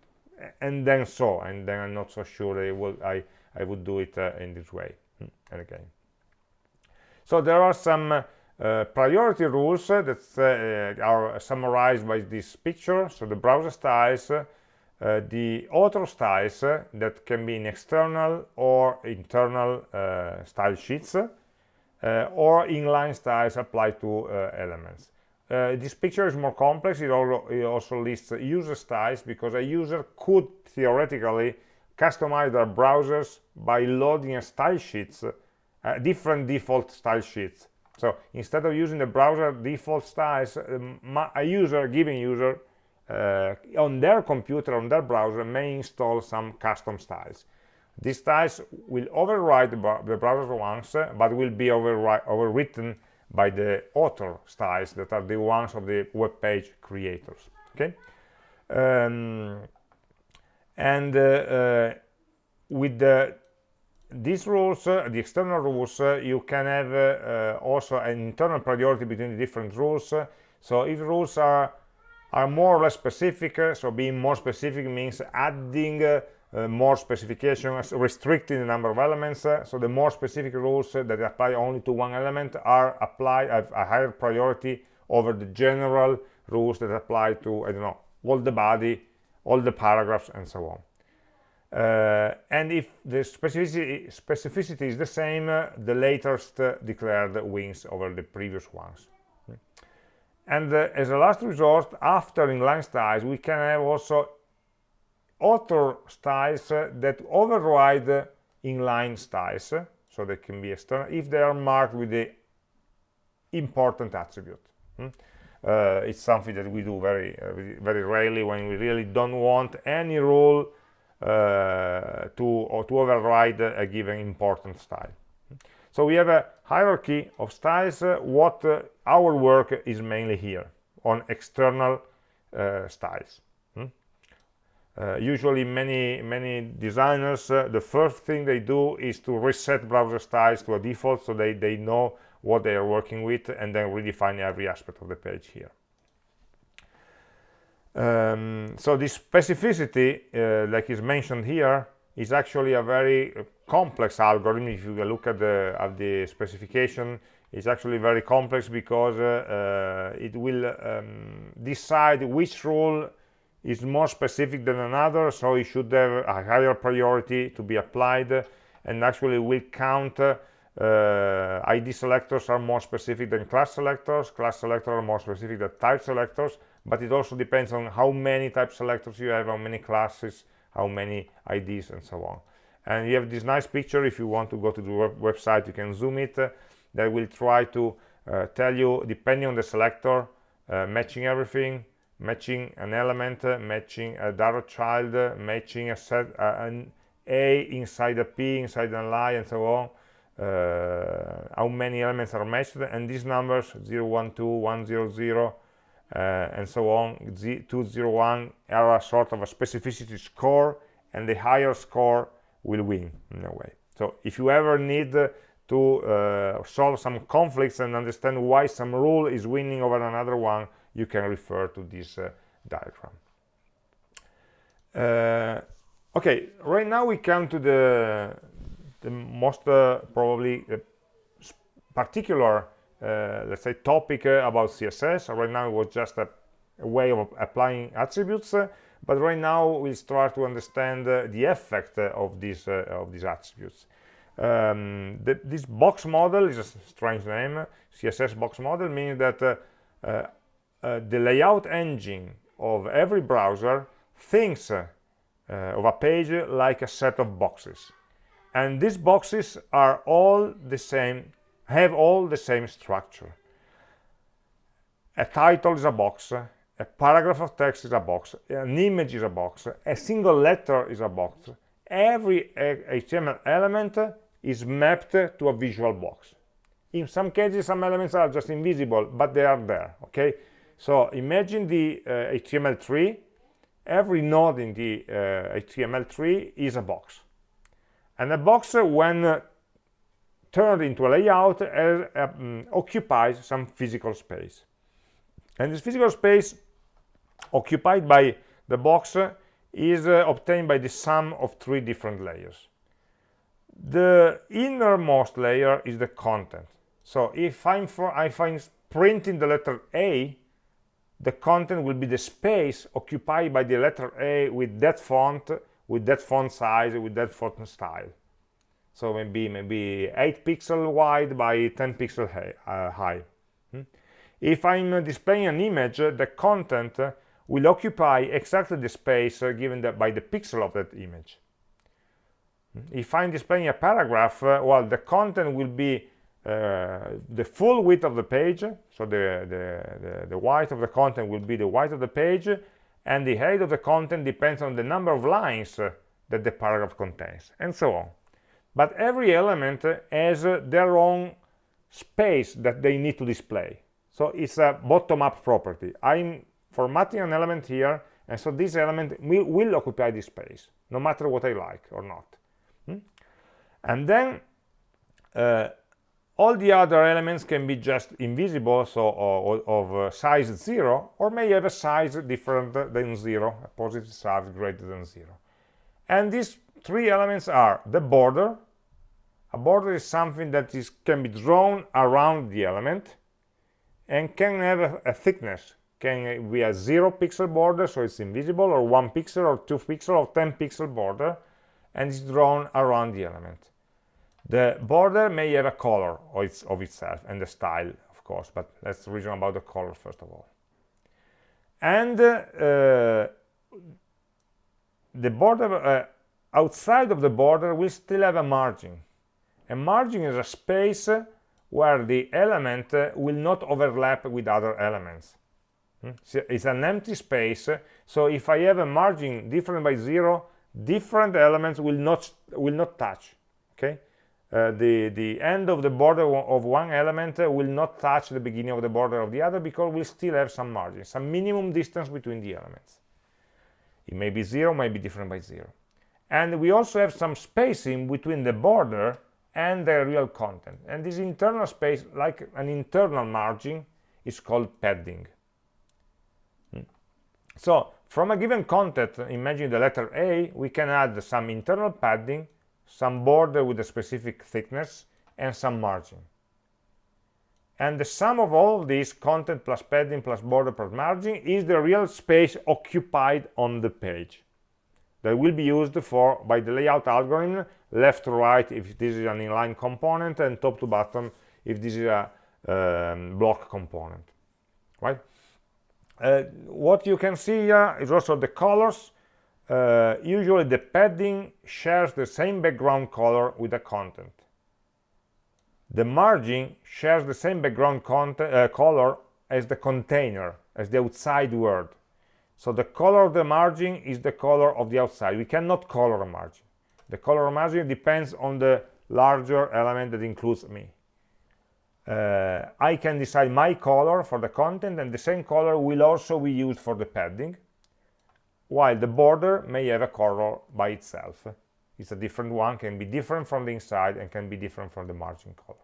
And then so and then i'm not so sure i will i i would do it uh, in this way. Hmm, and again. So there are some uh, priority rules that uh, are summarized by this picture. So the browser styles uh, the author styles uh, that can be in external or internal uh, style sheets uh, or inline styles applied to uh, elements. this picture is more complex. It, also lists user styles because a user could theoretically customize their browsers by loading a style sheets, different default style sheets. So instead of using the browser default styles, um, a user, given user, uh, on their computer, on their browser, may install some custom styles. These styles will override the browser ones, uh, but will be overwritten by the author styles that are the ones of the web page creators. Okay, um, and uh, uh, with the these rules, uh, the external rules, uh, you can have uh, also an internal priority between the different rules. so if rules are are more or less specific, so being more specific means adding uh, more specifications, restricting the number of elements. Uh, so the more specific rules uh, that apply only to one element are applied have a higher priority over the general rules that apply to, I don't know, all the body, all the paragraphs, and so on. Uh, and if the specificity, specificity is the same, uh, the latest uh, declared wins over the previous ones. And as a last resort, after inline styles, we can have also author styles that override inline styles so they can be external if they are marked with the important attribute hmm? uh, it's something that we do very uh, very rarely when we really don't want any rule uh, to or to override a given important style so we have a hierarchy of styles uh, what uh, our work is mainly here on external uh, styles uh, usually many many designers uh, the first thing they do is to reset browser styles to a default so they they know what they are working with and then redefine every aspect of the page here. Um, so this specificity uh, like is mentioned here is actually a very complex algorithm if you look at the at the specification it's actually very complex because uh, uh, it will um, decide which rule is more specific than another so it should have a higher priority to be applied and actually will count uh, id selectors are more specific than class selectors class selectors are more specific than type selectors but it also depends on how many type selectors you have how many classes how many ids and so on. And you have this nice picture if you want to go to the web website you can zoom it that will try to uh, tell you depending on the selector uh, matching everything matching an element, uh, matching a direct child, uh, matching a set, uh, an A inside a P, inside an line, and so on. Uh, how many elements are matched, and these numbers 0, 1, 2, 1, 0, 0, uh, and so on, Z 2, 0, 1 are a sort of a specificity score, and the higher score will win in a way. So if you ever need to uh, solve some conflicts and understand why some rule is winning over another one, you can refer to this uh, diagram. Uh, okay, right now we come to the, the most uh, probably uh, particular, uh, let's say, topic about CSS. Right now it was just a, a way of applying attributes, but right now we start to understand the effect of these of these attributes. Um, the, this box model is a strange name. CSS box model means that uh, the layout engine of every browser thinks uh, of a page like a set of boxes. And these boxes are all the same have all the same structure. A title is a box a paragraph of text is a box an image is a box a single letter is a box. Every html element is mapped to a visual box in some cases some elements are just invisible but they are there okay so imagine the uh, HTML tree. Every node in the uh, HTML tree is a box. And a box, uh, when turned into a layout, um, occupies some physical space. And this physical space occupied by the box is uh, obtained by the sum of three different layers. The innermost layer is the content. So if I'm for I find printing the letter A, the content will be the space occupied by the letter A with that font, with that font size, with that font style. So maybe maybe 8 pixel wide by 10 pixel uh, high. Hmm? If I'm displaying an image, the content will occupy exactly the space given by the pixel of that image. Hmm? If I'm displaying a paragraph, uh, well, the content will be uh, the full width of the page so the, the, the, the width of the content will be the width of the page and the height of the content depends on the number of lines that the paragraph contains and so on. But every element has their own space that they need to display. So it's a bottom-up property. I'm formatting an element here and so this element will, will, occupy this space no matter what i like or not hmm? and then uh, all the other elements can be just invisible so of uh, size 0 or may have a size different than 0 a positive size greater than 0 and these three elements are the border. A border is something that is can be drawn around the element and can have a, a thickness. Can be a zero pixel border so it's invisible or one pixel or two pixel or 10 pixel border and it's drawn around the element the border may have a color of, its, of itself and the style, of course, but let's reason about the color first of all. And uh, the border, uh, outside of the border, we still have a margin. A margin is a space where the element uh, will not overlap with other elements. Hmm? It's an empty space, so if I have a margin different by zero, different elements will not will not touch. Okay, uh, the, the end of the border of one element will not touch the beginning of the border of the other because we still have some margin, some minimum distance between the elements. It may be zero, may be different by zero. And we also have some spacing between the border and the real content. And this internal space, like an internal margin, is called padding. Hmm. So from a given content, imagine the letter A, we can add some internal padding some border with a specific thickness, and some margin. And the sum of all these, content plus padding plus border plus margin, is the real space occupied on the page. That will be used for by the layout algorithm left to right if this is an inline component and top to bottom if this is a um, block component. Right what you can see here is also the colors uh, usually the padding shares the same background color with the content. The margin shares the same background uh, color as the container, as the outside world. So the color of the margin is the color of the outside. We cannot color a margin. The color margin depends on the larger element that includes me. Uh, I can decide my color for the content and the same color will also be used for the padding while the border may have a color by itself. It's a different one, can be different from the inside and can be different from the margin color.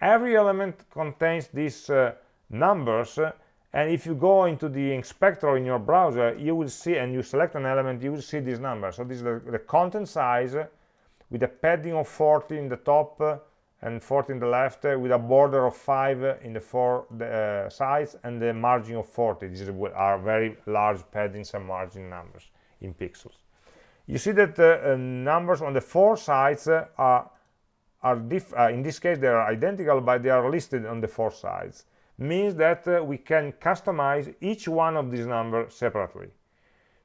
Every element contains these uh, numbers uh, and if you go into the inspector in your browser you will see and you select an element you will see these numbers so this is the, the content size with a padding of 40 in the top uh, and 40 in the left uh, with a border of 5 in the four uh, sides and the margin of 40 these are very large paddings and margin numbers in pixels. You see that the uh, numbers on the four sides uh, are are uh, in this case they are identical but they are listed on the four sides. Means that uh, we can customize each one of these numbers separately.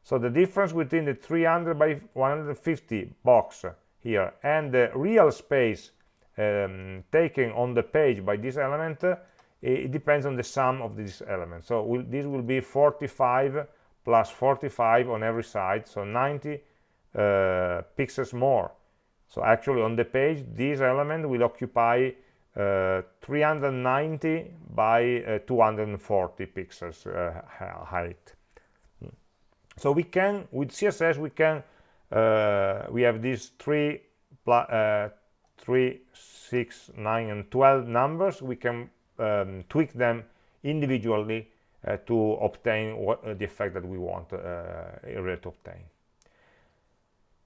So the difference between the 300 by 150 box here and the real space um, taken on the page by this element uh, it depends on the sum of these elements. So we'll, this will be 45 plus 45 on every side so 90 uh, pixels more. So actually on the page this element will occupy uh, 390 by uh, 240 pixels uh, height. So we can with css we can uh, we have these three 3, 6, 9, and 12 numbers, we can um, tweak them individually uh, to obtain what, uh, the effect that we want uh, to obtain.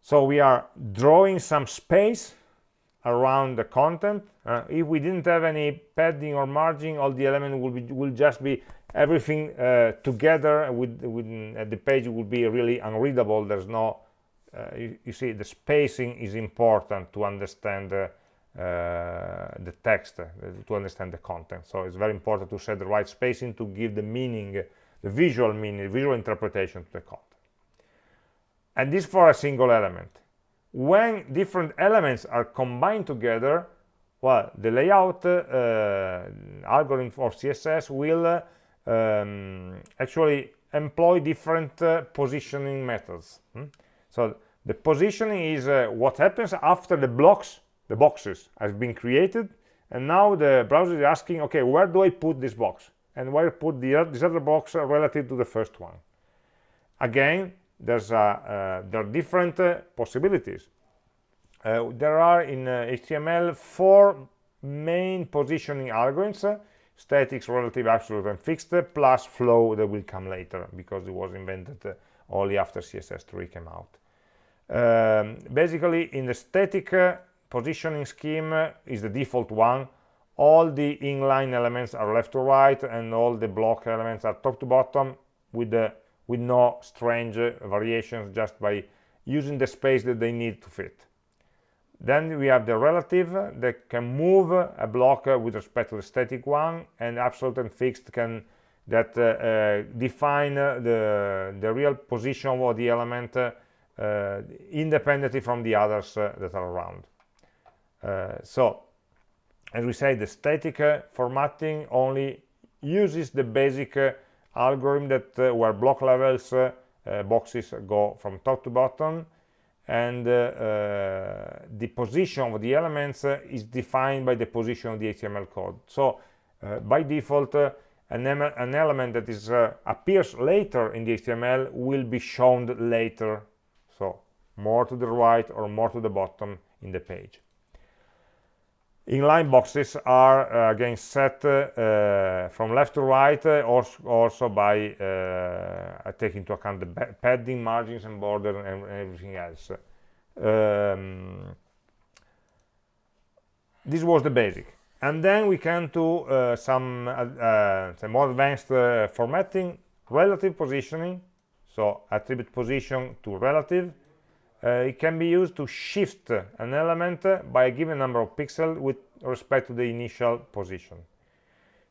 So we are drawing some space around the content. Uh, if we didn't have any padding or margin, all the elements will, be, will just be everything uh, together with, with uh, the page will be really unreadable. There's no you, you, see the spacing is important to understand uh, uh, the text to understand the content. So it's very important to set the right spacing to give the meaning the visual meaning visual interpretation to the content. And this for a single element. When different elements are combined together well the layout uh, algorithm for css will uh, um, actually employ different uh, positioning methods. Hmm? so the positioning is uh, what happens after the blocks the boxes have been created and now the browser is asking okay where do i put this box? And where put the, this other box uh, relative to the first one? Again there's uh, there are different uh, possibilities. Uh, there are in HTML four main positioning algorithms statics, relative, absolute, and fixed, plus flow that will come later because it was invented uh, only after CSS3 came out. Um, basically, in the static uh, positioning scheme uh, is the default one. All the inline elements are left to right, and all the block elements are top to bottom with the with no strange uh, variations, just by using the space that they need to fit. Then we have the relative that can move a block with respect to the static one, and absolute and fixed can that uh, uh, define the, the real position of the element uh, independently from the others uh, that are around. Uh, so, as we say, the static uh, formatting only uses the basic algorithm that where block levels boxes go from top to bottom and uh, uh, the position of the elements uh, is defined by the position of the HTML code. So by default, an, an, element that is appears later in the HTML will be shown later, more to the right or more to the bottom in the page. Inline boxes are uh, again set uh, from left to right, uh, also, also, by taking into account the padding, margins, and border, and everything else. Um, this was the basic. And then we can do uh, some, uh, some more advanced uh, formatting, relative positioning, so attribute position to relative, uh, it can be used to shift an element by a given number of pixels with respect to the initial position.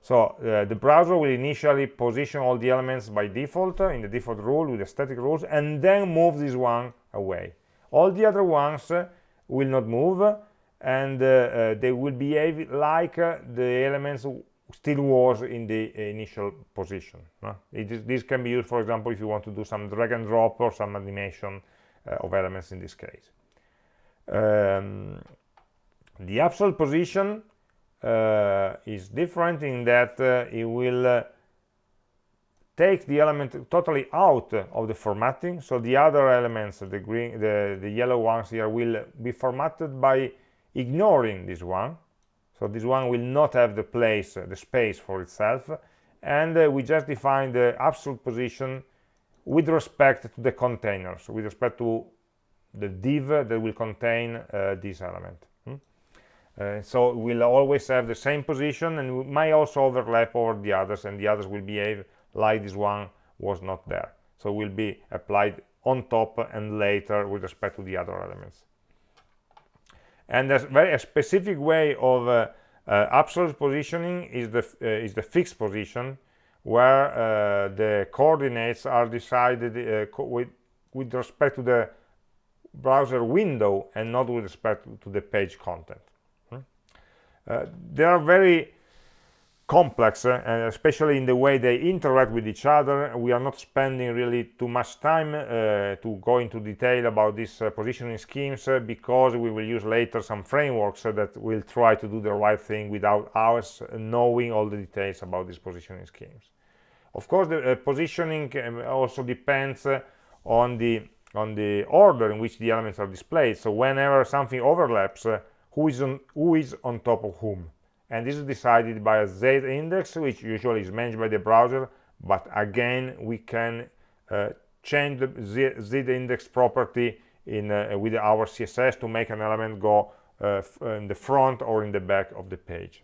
So uh, the browser will initially position all the elements by default uh, in the default rule with the static rules and then move this one away. All the other ones uh, will not move and uh, uh, they will behave like the elements still was in the initial position. this can be used, for example, if you want to do some drag and drop or some animation uh, of elements in this case. Um, the absolute position uh, is different in that uh, it will take the element totally out of the formatting. So the other elements the green the, the yellow ones here will be formatted by ignoring this one. So this one will not have the place the space for itself. And uh, we just define the absolute position with respect to the containers, with respect to the div that will contain uh, this element. Hmm? Uh, so we'll always have the same position and we might also overlap over the others and the others will behave like this one was not there. So will be applied on top and later with respect to the other elements. And a very a specific way of uh, uh, absolute positioning is the uh, is the fixed position where uh, the coordinates are decided uh, co with, with respect to the browser window and not with respect to the page content. Hmm? Uh, they are very complex, uh, especially in the way they interact with each other. We are not spending really too much time uh, to go into detail about these uh, positioning schemes because we will use later some frameworks that will try to do the right thing without us knowing all the details about these positioning schemes. Of course, the uh, positioning um, also depends uh, on the on the order in which the elements are displayed. So whenever something overlaps, uh, who is on who is on top of whom, and this is decided by a z index, which usually is managed by the browser. But again, we can uh, change the z, z, index property in with our css to make an element go uh, in the front or in the back of the page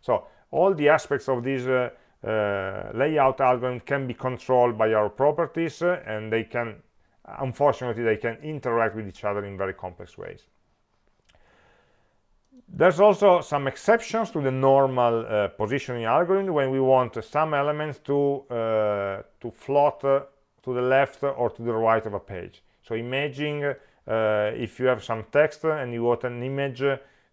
so all the aspects of this uh, layout algorithm can be controlled by our properties uh, and they can unfortunately they can interact with each other in very complex ways. There's also some exceptions to the normal uh, positioning algorithm when we want some elements to uh, to float uh, to the left or to the right of a page. So imagine uh, if you have some text and you want an image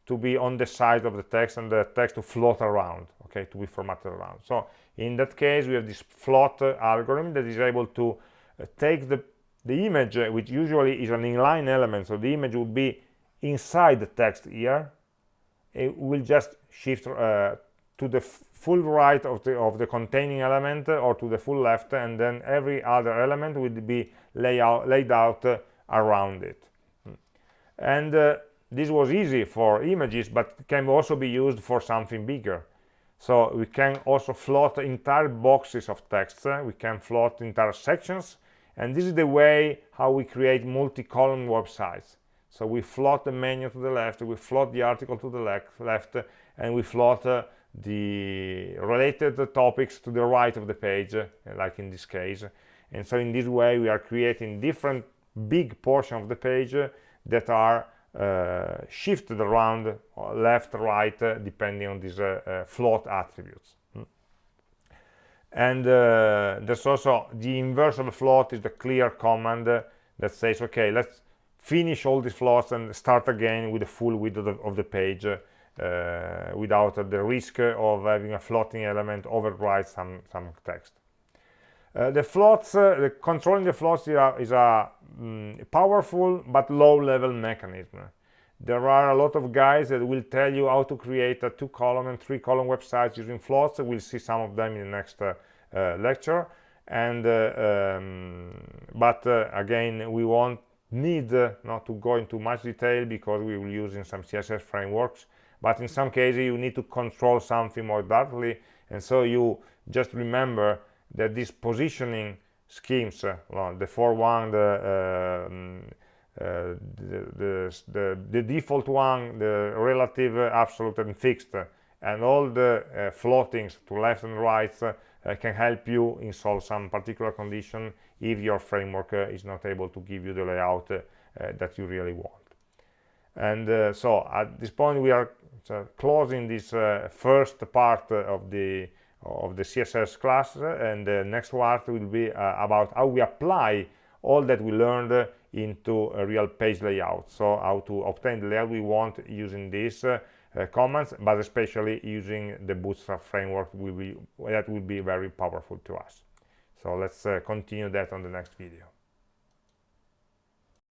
to be on the side of the text and the text to float around okay to be formatted around. So in that case we have this float algorithm that is able to uh, take the the image uh, which usually is an inline element. So the image would be inside the text here. It will just shift uh, to the full right of the of the containing element or to the full left and then every other element will be lay out, laid out uh, around it. And uh, this was easy for images but can also be used for something bigger. So we can also float entire boxes of text we can float entire sections. And this is the way how we create multi-column websites. So we float the menu to the left we float the article to the left, left and we float uh, the related topics to the right of the page uh, like in this case. And so in this way we are creating different big portion of the page uh, that are uh, shifted around uh, left right uh, depending on these float attributes mm. and there's also the inverse of the float is the clear command that says okay let's finish all these floats and start again with the full width of the, of the page uh, without uh, the risk of having a floating element override some some text uh, the floats the controlling the floats is a, is a mm, powerful but low-level mechanism. There are a lot of guys that will tell you how to create a two-column and three-column websites using floats. We'll see some of them in the next uh, uh, lecture. And uh, um, but uh, again, we won't need uh, not to go into much detail because we will use in some CSS frameworks. But in some cases, you need to control something more directly, and so you just remember that these positioning schemes, uh, well, the 4 one, the, um, uh, the, the, the, the, default one, the relative, uh, absolute, and fixed, and all the uh, floatings to left and right uh, can help you install some particular condition if your framework is not able to give you the layout that you really want. And so at this point we are closing this first part of the of the css class and the next part will be uh, about how we apply all that we learned into a real page layout. So how to obtain the layout we want using these uh, uh, commands but especially using the bootstrap framework will be that will be very powerful to us. So let's uh, continue that on the next video